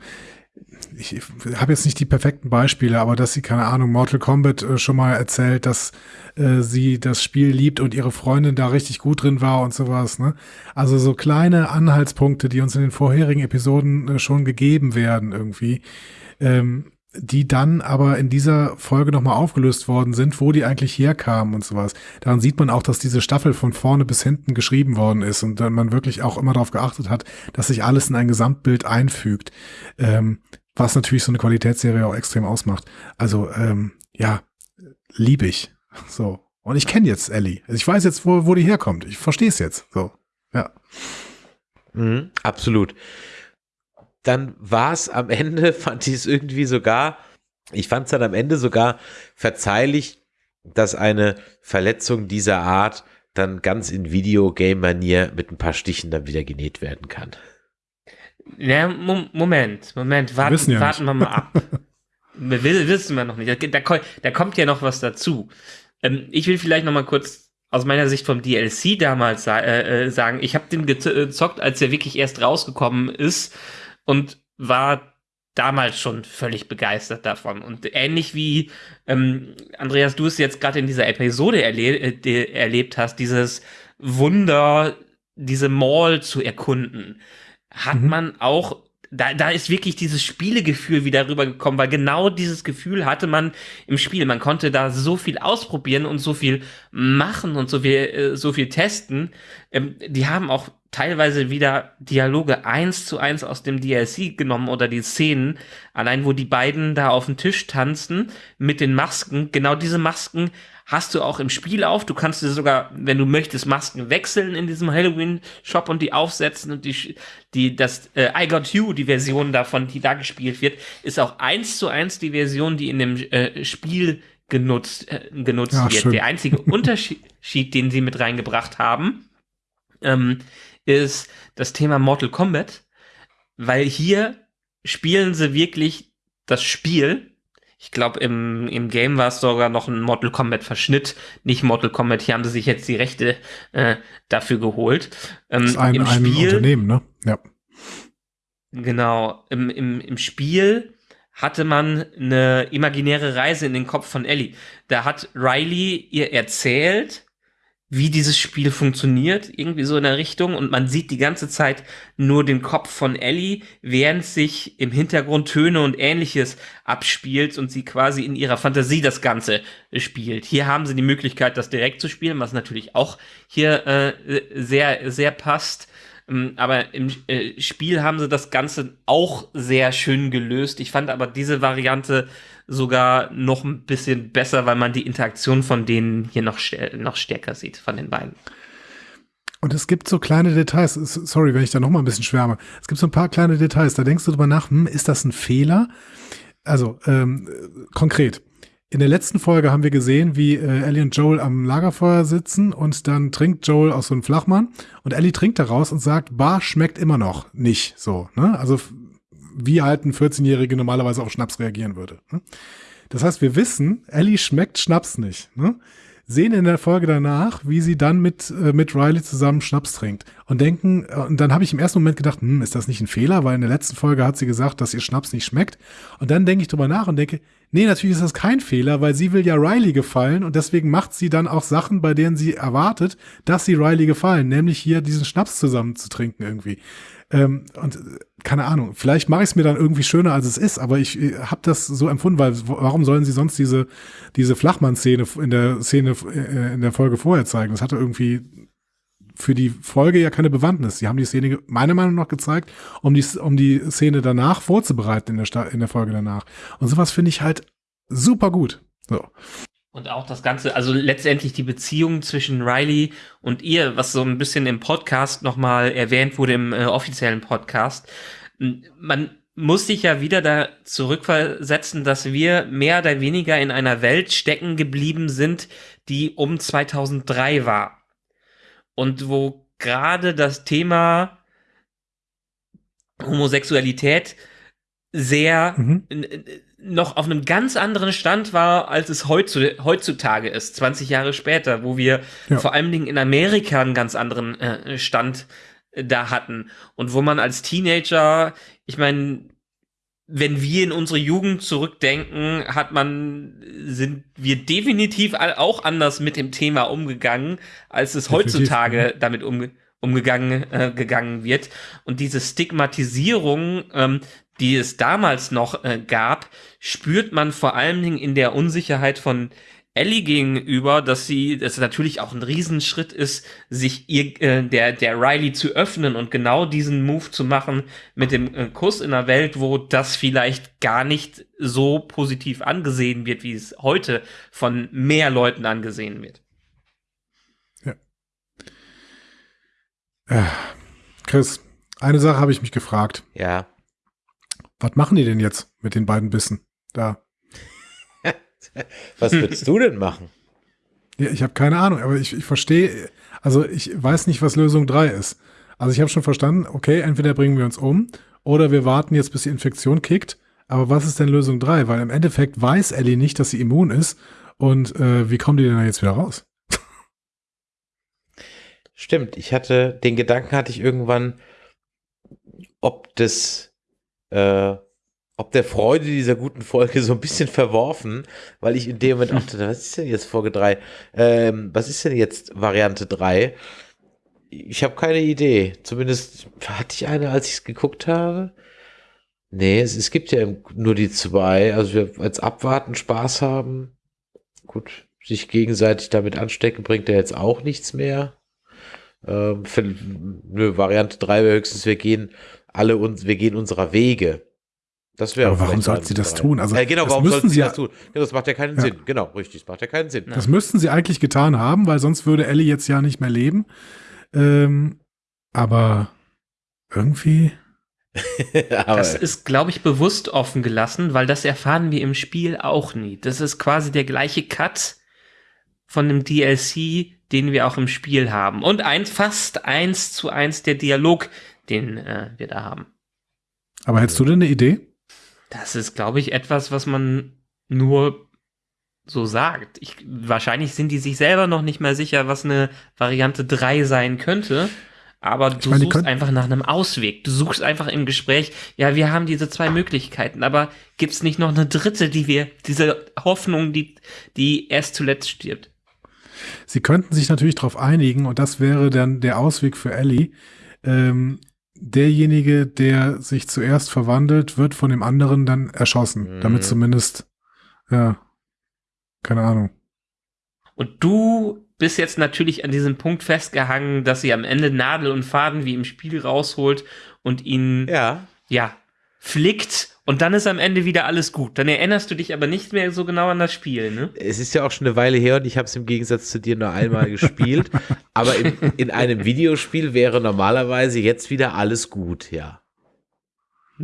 Speaker 5: ich habe jetzt nicht die perfekten Beispiele, aber dass sie, keine Ahnung, Mortal Kombat äh, schon mal erzählt, dass äh, sie das Spiel liebt und ihre Freundin da richtig gut drin war und sowas. Ne? Also so kleine Anhaltspunkte, die uns in den vorherigen Episoden äh, schon gegeben werden irgendwie. Ähm, die dann aber in dieser Folge nochmal aufgelöst worden sind, wo die eigentlich herkamen und sowas. Daran sieht man auch, dass diese Staffel von vorne bis hinten geschrieben worden ist und man wirklich auch immer darauf geachtet hat, dass sich alles in ein Gesamtbild einfügt. Ähm, was natürlich so eine Qualitätsserie auch extrem ausmacht. Also, ähm, ja, lieb ich. So. Und ich kenne jetzt Ellie. Also ich weiß jetzt, wo, wo die herkommt. Ich verstehe es jetzt. So. Ja.
Speaker 3: Mhm, absolut. Dann war es am (laughs) Ende, fand ich es irgendwie sogar, ich fand es dann am Ende sogar verzeihlich, dass eine Verletzung dieser Art dann ganz in Videogame-Manier mit ein paar Stichen dann wieder genäht werden kann.
Speaker 4: Ja, Mo Moment, Moment, warten,
Speaker 5: ja
Speaker 4: warten wir mal ab. (laughs) wir wissen wir noch nicht. Da, da, ko- da kommt ja noch was dazu. Ähm, ich will vielleicht noch mal kurz aus meiner Sicht vom DLC damals äh, äh, sagen, ich habe den äh, gezockt, als er wirklich erst rausgekommen ist und war damals schon völlig begeistert davon. Und ähnlich wie ähm, Andreas, du es jetzt gerade in dieser Episode erle äh, erlebt hast, dieses Wunder, diese Mall zu erkunden, hat mhm. man auch da, da ist wirklich dieses Spielegefühl wieder rübergekommen, weil genau dieses Gefühl hatte man im Spiel. Man konnte da so viel ausprobieren und so viel machen und so viel, äh, so viel testen. Ähm, die haben auch teilweise wieder Dialoge eins zu eins aus dem DLC genommen oder die Szenen, allein wo die beiden da auf dem Tisch tanzen mit den Masken. Genau diese Masken hast du auch im Spiel auf. Du kannst dir sogar, wenn du möchtest, Masken wechseln in diesem Halloween-Shop und die aufsetzen und die, die, das äh, I Got You, die Version davon, die da gespielt wird, ist auch eins zu eins die Version, die in dem äh, Spiel genutzt, äh, genutzt ja, wird. Schön. Der einzige (laughs) Unterschied, den sie mit reingebracht haben, ähm, ist das Thema Mortal Kombat, weil hier spielen sie wirklich das Spiel ich glaube, im, im Game war es sogar noch ein Mortal Kombat Verschnitt, nicht Mortal Kombat. Hier haben sie sich jetzt die Rechte äh, dafür geholt.
Speaker 5: Ähm, das ist ein,
Speaker 4: im
Speaker 5: ein Spiel, Unternehmen, ne? Ja.
Speaker 4: Genau. Im, im, Im Spiel hatte man eine imaginäre Reise in den Kopf von Ellie. Da hat Riley ihr erzählt, wie dieses Spiel funktioniert, irgendwie so in der Richtung. Und man sieht die ganze Zeit nur den Kopf von Ellie, während sich im Hintergrund Töne und ähnliches abspielt und sie quasi in ihrer Fantasie das Ganze spielt. Hier haben sie die Möglichkeit, das direkt zu spielen, was natürlich auch hier äh, sehr, sehr passt. Ähm, aber im äh, Spiel haben sie das Ganze auch sehr schön gelöst. Ich fand aber diese Variante sogar noch ein bisschen besser, weil man die Interaktion von denen hier noch, noch stärker sieht, von den beiden.
Speaker 5: Und es gibt so kleine Details, sorry, wenn ich da noch mal ein bisschen schwärme. Es gibt so ein paar kleine Details, da denkst du drüber nach, hm, ist das ein Fehler? Also, ähm, konkret. In der letzten Folge haben wir gesehen, wie äh, Ellie und Joel am Lagerfeuer sitzen und dann trinkt Joel aus so einem Flachmann und Ellie trinkt daraus und sagt, Bar schmeckt immer noch nicht so. Ne? Also wie halt ein 14-Jährige normalerweise auf Schnaps reagieren würde. Ne? Das heißt, wir wissen, Ellie schmeckt Schnaps nicht. Ne? Sehen in der Folge danach, wie sie dann mit, äh, mit Riley zusammen Schnaps trinkt und denken, äh, und dann habe ich im ersten Moment gedacht, hm, ist das nicht ein Fehler? Weil in der letzten Folge hat sie gesagt, dass ihr Schnaps nicht schmeckt. Und dann denke ich drüber nach und denke, nee, natürlich ist das kein Fehler, weil sie will ja Riley gefallen und deswegen macht sie dann auch Sachen, bei denen sie erwartet, dass sie Riley gefallen, nämlich hier diesen Schnaps zusammen zu trinken irgendwie. Ähm, und keine Ahnung, vielleicht mache ich es mir dann irgendwie schöner, als es ist, aber ich äh, habe das so empfunden, weil warum sollen sie sonst diese, diese Flachmann-Szene in der Szene äh, in der Folge vorher zeigen? Das hatte irgendwie für die Folge ja keine Bewandtnis. Sie haben die Szene meiner Meinung nach gezeigt, um die, um die Szene danach vorzubereiten in der, in der Folge danach. Und sowas finde ich halt super gut. So.
Speaker 4: Und auch das Ganze, also letztendlich die Beziehung zwischen Riley und ihr, was so ein bisschen im Podcast nochmal erwähnt wurde, im äh, offiziellen Podcast. Man muss sich ja wieder da zurückversetzen, dass wir mehr oder weniger in einer Welt stecken geblieben sind, die um 2003 war. Und wo gerade das Thema Homosexualität sehr mhm noch auf einem ganz anderen Stand war, als es heutzutage ist, 20 Jahre später, wo wir ja. vor allen Dingen in Amerika einen ganz anderen äh, Stand äh, da hatten und wo man als Teenager, ich meine, wenn wir in unsere Jugend zurückdenken, hat man, sind wir definitiv auch anders mit dem Thema umgegangen, als es definitiv, heutzutage damit umgeht umgegangen äh, gegangen wird und diese Stigmatisierung ähm, die es damals noch äh, gab, spürt man vor allen Dingen in der Unsicherheit von Ellie gegenüber, dass sie, dass natürlich auch ein Riesenschritt ist, sich ihr, äh, der, der Riley zu öffnen und genau diesen Move zu machen mit dem äh, Kuss in einer Welt, wo das vielleicht gar nicht so positiv angesehen wird, wie es heute von mehr Leuten angesehen wird.
Speaker 5: Ja. Äh, Chris, eine Sache habe ich mich gefragt.
Speaker 3: Ja.
Speaker 5: Was machen die denn jetzt mit den beiden Bissen da? (laughs)
Speaker 3: Was würdest du denn machen?
Speaker 5: Ja, ich habe keine Ahnung, aber ich, ich verstehe, also ich weiß nicht, was Lösung 3 ist. Also ich habe schon verstanden, okay, entweder bringen wir uns um oder wir warten jetzt, bis die Infektion kickt. Aber was ist denn Lösung 3? Weil im Endeffekt weiß Ellie nicht, dass sie immun ist. Und äh, wie kommen die denn da jetzt wieder raus?
Speaker 3: Stimmt, ich hatte, den Gedanken hatte ich irgendwann, ob das äh, ob der Freude dieser guten Folge (laughs) so ein bisschen verworfen, weil ich in dem Moment dachte, was ist denn jetzt Folge 3? Ähm, was ist denn jetzt Variante 3? Ich habe keine Idee. Zumindest hatte ich eine, als ich es geguckt habe. Nee, es, es gibt ja nur die zwei. Also wir als Abwarten Spaß haben. Gut, sich gegenseitig damit anstecken bringt ja jetzt auch nichts mehr. Ähm, für, nö, Variante 3 wäre höchstens, wir gehen alle uns, wir gehen unserer Wege. Das wäre
Speaker 5: Aber warum sollten sie das tun? Also,
Speaker 3: äh, genau,
Speaker 5: das
Speaker 3: warum sollten sie
Speaker 5: sie
Speaker 3: das
Speaker 5: ja-
Speaker 3: tun? Ja, das macht ja keinen
Speaker 5: Ja.
Speaker 3: Sinn. Genau, richtig, das macht ja keinen Sinn.
Speaker 5: Das müssten sie eigentlich getan haben, weil sonst würde Ellie jetzt ja nicht mehr leben. Ähm, aber irgendwie. (laughs)
Speaker 3: Aber
Speaker 4: Das ist, glaube ich, bewusst offen gelassen, weil das erfahren wir im Spiel auch nie. Das ist quasi der gleiche Cut von dem DLC, den wir auch im Spiel haben. Und eins, fast eins zu eins der Dialog, den äh, wir da haben.
Speaker 5: Aber hättest du denn eine Idee?
Speaker 4: Das ist, glaube ich, etwas, was man nur so sagt. Ich, wahrscheinlich sind die sich selber noch nicht mal sicher, was eine Variante 3 sein könnte. Aber du
Speaker 5: meine,
Speaker 4: suchst einfach nach einem Ausweg. Du suchst einfach im Gespräch, ja, wir haben diese zwei Möglichkeiten, aber gibt's nicht noch eine dritte, die wir, diese Hoffnung, die, die erst zuletzt stirbt?
Speaker 5: Sie könnten sich natürlich darauf einigen und das wäre dann der Ausweg für Ellie. Ähm, derjenige, der sich zuerst verwandelt, wird von dem anderen dann erschossen.
Speaker 3: Mhm.
Speaker 5: Damit zumindest, ja, keine Ahnung.
Speaker 4: Und du bist jetzt natürlich an diesem Punkt festgehangen, dass sie am Ende Nadel und Faden wie im Spiel rausholt und ihn
Speaker 3: ja,
Speaker 4: ja, flickt und dann ist am Ende wieder alles gut. Dann erinnerst du dich aber nicht mehr so genau an das Spiel, ne?
Speaker 3: es ist ja auch schon eine Weile her und ich habe es im Gegensatz zu dir nur einmal (laughs) gespielt. Aber in, in einem Videospiel wäre normalerweise jetzt wieder alles gut, ja.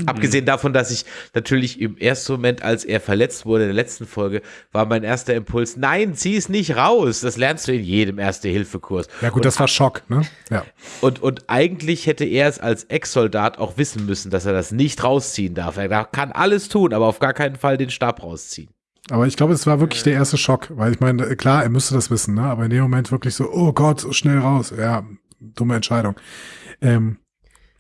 Speaker 3: Abgesehen davon, dass ich natürlich im ersten Moment, als er verletzt wurde in der letzten Folge, war mein erster Impuls, nein, zieh es nicht raus. Das lernst du in jedem Erste-Hilfe-Kurs.
Speaker 5: Ja gut, das war Schock, ne? Ja.
Speaker 3: Und, und eigentlich hätte er es als Ex-Soldat auch wissen müssen, dass er das nicht rausziehen darf. Er kann alles tun, aber auf gar keinen Fall den Stab rausziehen.
Speaker 5: Aber ich glaube, es war wirklich der erste Schock, weil ich meine, klar, er müsste das wissen, ne? Aber in dem Moment wirklich so, oh Gott, so schnell raus. Ja, dumme Entscheidung. Ähm,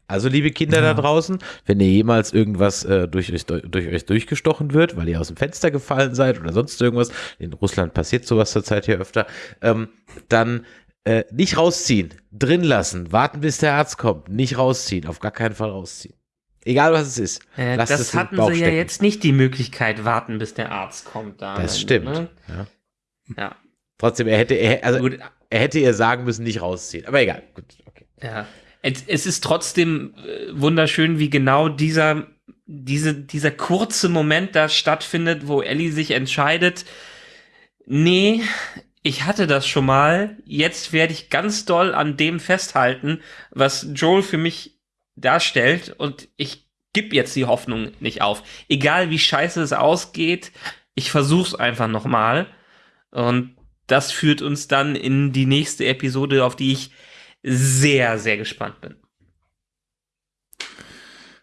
Speaker 3: Also, liebe Kinder
Speaker 5: Ja.
Speaker 3: da draußen, wenn ihr jemals irgendwas äh, durch, euch, durch euch durchgestochen wird, weil ihr aus dem Fenster gefallen seid oder sonst irgendwas, in Russland passiert sowas zurzeit hier öfter, ähm, dann äh, nicht rausziehen, drin lassen, warten, bis der Arzt kommt, nicht rausziehen, auf gar keinen Fall rausziehen. Egal was es ist.
Speaker 4: Äh,
Speaker 3: es
Speaker 4: das
Speaker 3: im
Speaker 4: hatten sie ja jetzt nicht die Möglichkeit, warten, bis der Arzt kommt. Da,
Speaker 3: Das stimmt.
Speaker 4: Ne?
Speaker 3: Ja.
Speaker 4: Ja,
Speaker 3: Trotzdem, er hätte, er, also,
Speaker 4: gut.
Speaker 3: er hätte ihr sagen müssen, nicht rausziehen. Aber egal. Gut, okay.
Speaker 4: Ja. Es, es ist trotzdem äh, wunderschön, wie genau dieser, diese, dieser kurze Moment da stattfindet, wo Ellie sich entscheidet, nee, ich hatte das schon mal, jetzt werde ich ganz doll an dem festhalten, was Joel für mich darstellt und ich gib jetzt die Hoffnung nicht auf. Egal wie scheiße es ausgeht, ich versuch's einfach nochmal und das führt uns dann in die nächste Episode, auf die ich sehr, sehr gespannt bin.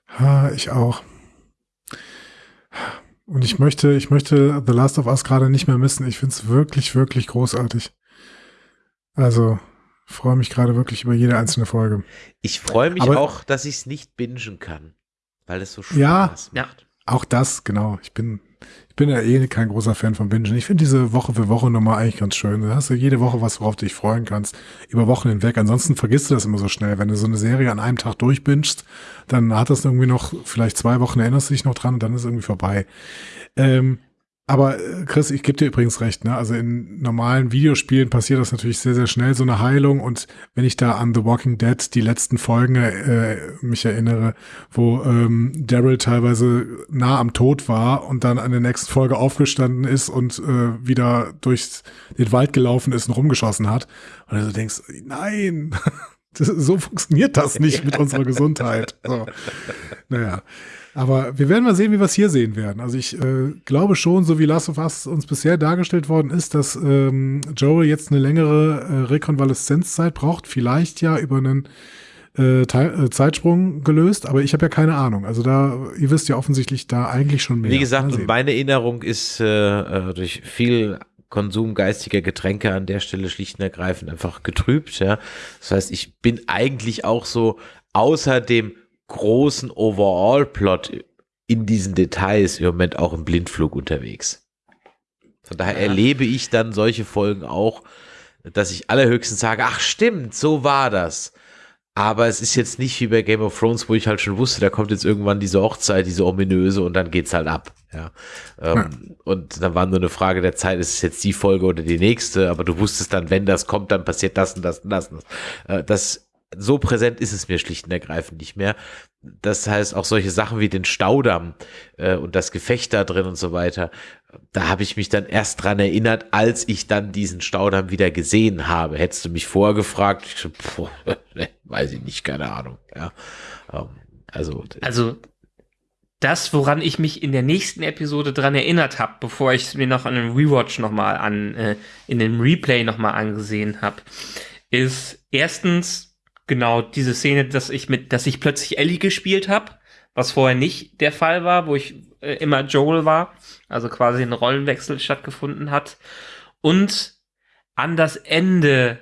Speaker 5: ha, ich auch. Und ich möchte, ich möchte The Last of Us gerade nicht mehr missen. Ich finde es wirklich, wirklich großartig. Also, freue mich gerade wirklich über jede einzelne Folge.
Speaker 3: Ich freue mich
Speaker 5: Aber-
Speaker 3: auch, dass ich es nicht bingen kann, weil es so Spaß
Speaker 5: Ja.
Speaker 4: Ja.
Speaker 3: macht.
Speaker 5: Auch das, genau. Ich bin, ich bin ja eh kein großer Fan von Bingen. Ich finde diese Woche für Woche Nummer eigentlich ganz schön. Da hast du jede Woche was, worauf du dich freuen kannst. Über Wochen hinweg. Ansonsten vergisst du das immer so schnell. Wenn du so eine Serie an einem Tag durchbingst, dann hat das irgendwie noch, vielleicht zwei Wochen erinnerst du dich noch dran und dann ist irgendwie vorbei. Ähm, aber äh, Chris, ich gebe dir übrigens recht, ne? Also in normalen Videospielen passiert das natürlich sehr, sehr schnell, so eine Heilung. Und wenn ich da an The Walking Dead die letzten Folgen äh, mich erinnere, wo ähm, Daryl teilweise nah am Tod war und dann an der nächsten Folge aufgestanden ist und äh, wieder durch den Wald gelaufen ist und rumgeschossen hat. Und du denkst, nein, (laughs) so funktioniert das nicht mit unserer Gesundheit. So. Naja. Aber wir werden mal sehen, wie wir es hier sehen werden. Also ich äh, glaube schon, so wie Last of Us uns bisher dargestellt worden ist, dass ähm, Joel jetzt eine längere äh, Rekonvaleszenzzeit braucht, vielleicht ja über einen äh, Teil, äh, Zeitsprung gelöst, aber ich habe ja keine Ahnung. Also da, ihr wisst ja offensichtlich da eigentlich schon mehr.
Speaker 3: Wie gesagt, meine Erinnerung ist äh, äh, durch viel Konsum geistiger Getränke an der Stelle schlicht und ergreifend einfach getrübt. Ja. Das heißt, ich bin eigentlich auch so außer dem großen Overall-Plot in diesen Details im Moment auch im Blindflug unterwegs. Von daher
Speaker 4: Ja.
Speaker 3: erlebe ich dann solche Folgen auch, dass ich allerhöchstens sage, ach stimmt, so war das. Aber es ist jetzt nicht wie bei Game of Thrones, wo ich halt schon wusste, da kommt jetzt irgendwann diese Hochzeit, diese ominöse und dann geht's halt ab. Ja. Ähm, Und dann war nur eine Frage der Zeit, ist es jetzt die Folge oder die nächste, aber du wusstest dann, wenn das kommt, dann passiert das und das und das. Und das. Äh, das so präsent ist es mir schlicht und ergreifend nicht mehr. Das heißt, auch solche Sachen wie den Staudamm äh, und das Gefecht da drin und so weiter, da habe ich mich dann erst dran erinnert, als ich dann diesen Staudamm wieder gesehen habe. Hättest du mich vorher gefragt, ich so, puh, (laughs) ne, weiß ich nicht, keine Ahnung. Ja, ähm, also,
Speaker 4: Also das, woran ich mich in der nächsten Episode dran erinnert habe, bevor ich es mir noch an dem Rewatch nochmal an, äh, in dem Replay nochmal angesehen habe, ist erstens genau diese Szene, dass ich mit, dass ich plötzlich Ellie gespielt habe, was vorher nicht der Fall war, wo ich äh, immer Joel war, also quasi ein Rollenwechsel stattgefunden hat. Und an das Ende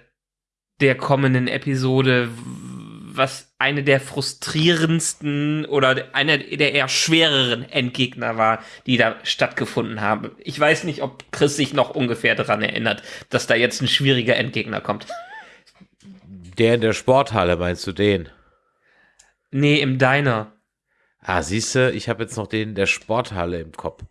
Speaker 4: der kommenden Episode, was eine der frustrierendsten oder einer der eher schwereren Endgegner war, die da stattgefunden haben. Ich weiß nicht, ob Chris sich noch ungefähr daran erinnert, dass da jetzt ein schwieriger Endgegner kommt.
Speaker 3: der in der Sporthalle, meinst du den?
Speaker 4: Nee, im Diner.
Speaker 3: Ah, siehst du, ich habe jetzt noch den der Sporthalle im Kopf.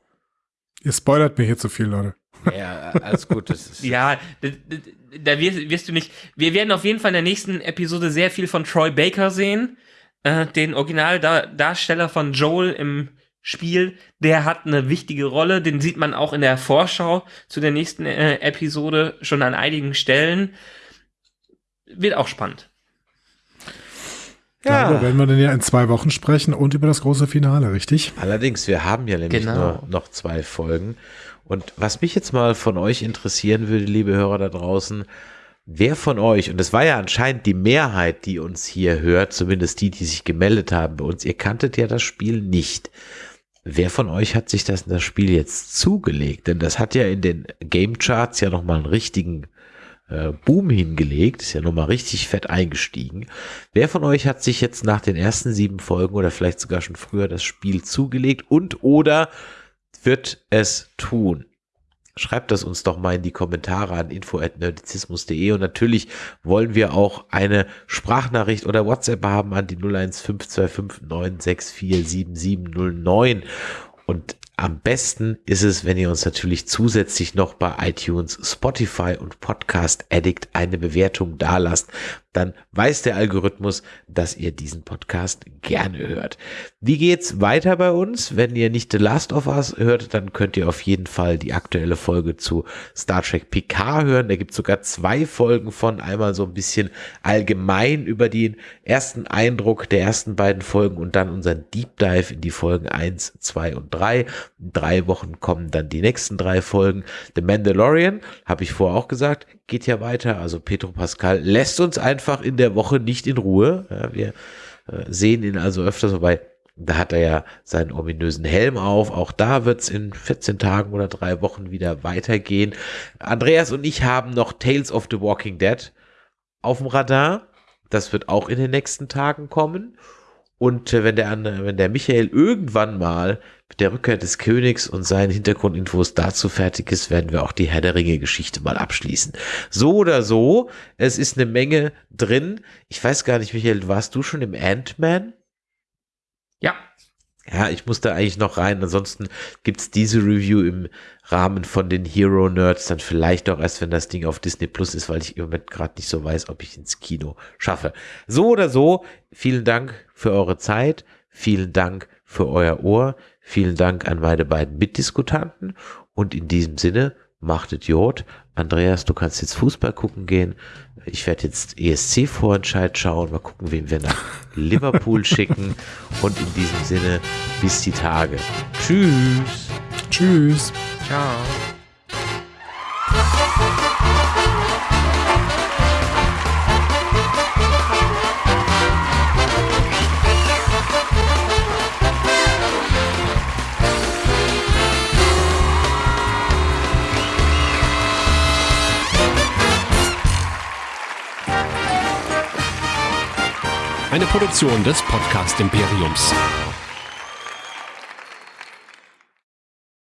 Speaker 5: Ihr spoilert mir hier zu viel, Leute.
Speaker 3: Ja, alles gut. (laughs)
Speaker 4: Ja, da wirst, wirst du nicht. Wir werden auf jeden Fall in der nächsten Episode sehr viel von Troy Baker sehen, äh, den Originaldarsteller von Joel im Spiel. Der hat eine wichtige Rolle, den sieht man auch in der Vorschau zu der nächsten äh, Episode schon an einigen Stellen. Wird auch spannend.
Speaker 5: Darüber werden wir dann ja in zwei Wochen sprechen und über das große Finale, richtig?
Speaker 3: Allerdings, wir haben ja nämlich
Speaker 4: Genau.
Speaker 3: nur noch zwei Folgen. Und was mich jetzt mal von euch interessieren würde, liebe Hörer da draußen, wer von euch, und es war ja anscheinend die Mehrheit, die uns hier hört, zumindest die, die sich gemeldet haben bei uns, ihr kanntet ja das Spiel nicht. Wer von euch hat sich das, das Spiel jetzt zugelegt? Denn das hat ja in den Game Charts ja nochmal einen richtigen äh, Boom hingelegt, ist ja nochmal richtig fett eingestiegen. Wer von euch hat sich jetzt nach den ersten sieben Folgen oder vielleicht sogar schon früher das Spiel zugelegt und oder wird es tun? Schreibt das uns doch mal in die Kommentare an info.nerdizismus.de und natürlich wollen wir auch eine Sprachnachricht oder WhatsApp haben an die 0152596477709 und am besten ist es, wenn ihr uns natürlich zusätzlich noch bei iTunes, Spotify und Podcast Addict eine Bewertung dalasst. Dann weiß der Algorithmus, dass ihr diesen Podcast gerne hört. Wie geht's weiter bei uns? Wenn ihr nicht The Last of Us hört, dann könnt ihr auf jeden Fall die aktuelle Folge zu Star Trek PK hören. Da gibt's sogar zwei Folgen von. Einmal so ein bisschen allgemein über den ersten Eindruck der ersten beiden Folgen und dann unseren Deep Dive in die Folgen 1, 2 und 3. Drei Wochen kommen dann die nächsten drei Folgen. The Mandalorian, habe ich vorher auch gesagt, geht ja weiter. Also Petro Pascal lässt uns einfach in der Woche nicht in Ruhe. Ja, wir äh, sehen ihn also öfters vorbei. Da hat er ja seinen ominösen Helm auf. Auch da wird's in 14 Tagen oder drei Wochen wieder weitergehen. Andreas und ich haben noch Tales of the Walking Dead auf dem Radar. Das wird auch in den nächsten Tagen kommen. Und äh, wenn der, wenn der Michael irgendwann mal mit der Rückkehr des Königs und seinen Hintergrundinfos dazu fertig ist, werden wir auch die Herr der Ringe-Geschichte mal abschließen. So oder so, es ist eine Menge drin. Ich weiß gar nicht, Michael, warst du schon im Ant-Man?
Speaker 4: Ja,
Speaker 3: Ja, ich muss da eigentlich noch rein. Ansonsten gibt's diese Review im Rahmen von den Hero Nerds dann vielleicht auch erst, wenn das Ding auf Disney Plus ist, weil ich im Moment gerade nicht so weiß, ob ich ins Kino schaffe. So oder so, vielen Dank für eure Zeit. Vielen Dank für euer Ohr. Vielen Dank an meine beiden Mitdiskutanten. Und in diesem Sinne, machtet Jod. Andreas, du kannst jetzt Fußball gucken gehen. Ich werde jetzt ESC-Vorentscheid schauen. Mal gucken, wen wir nach Liverpool (laughs) schicken. Und in diesem Sinne, bis die Tage. Tschüss.
Speaker 5: Tschüss.
Speaker 4: ciao.
Speaker 1: Eine Produktion des Podcast Imperiums.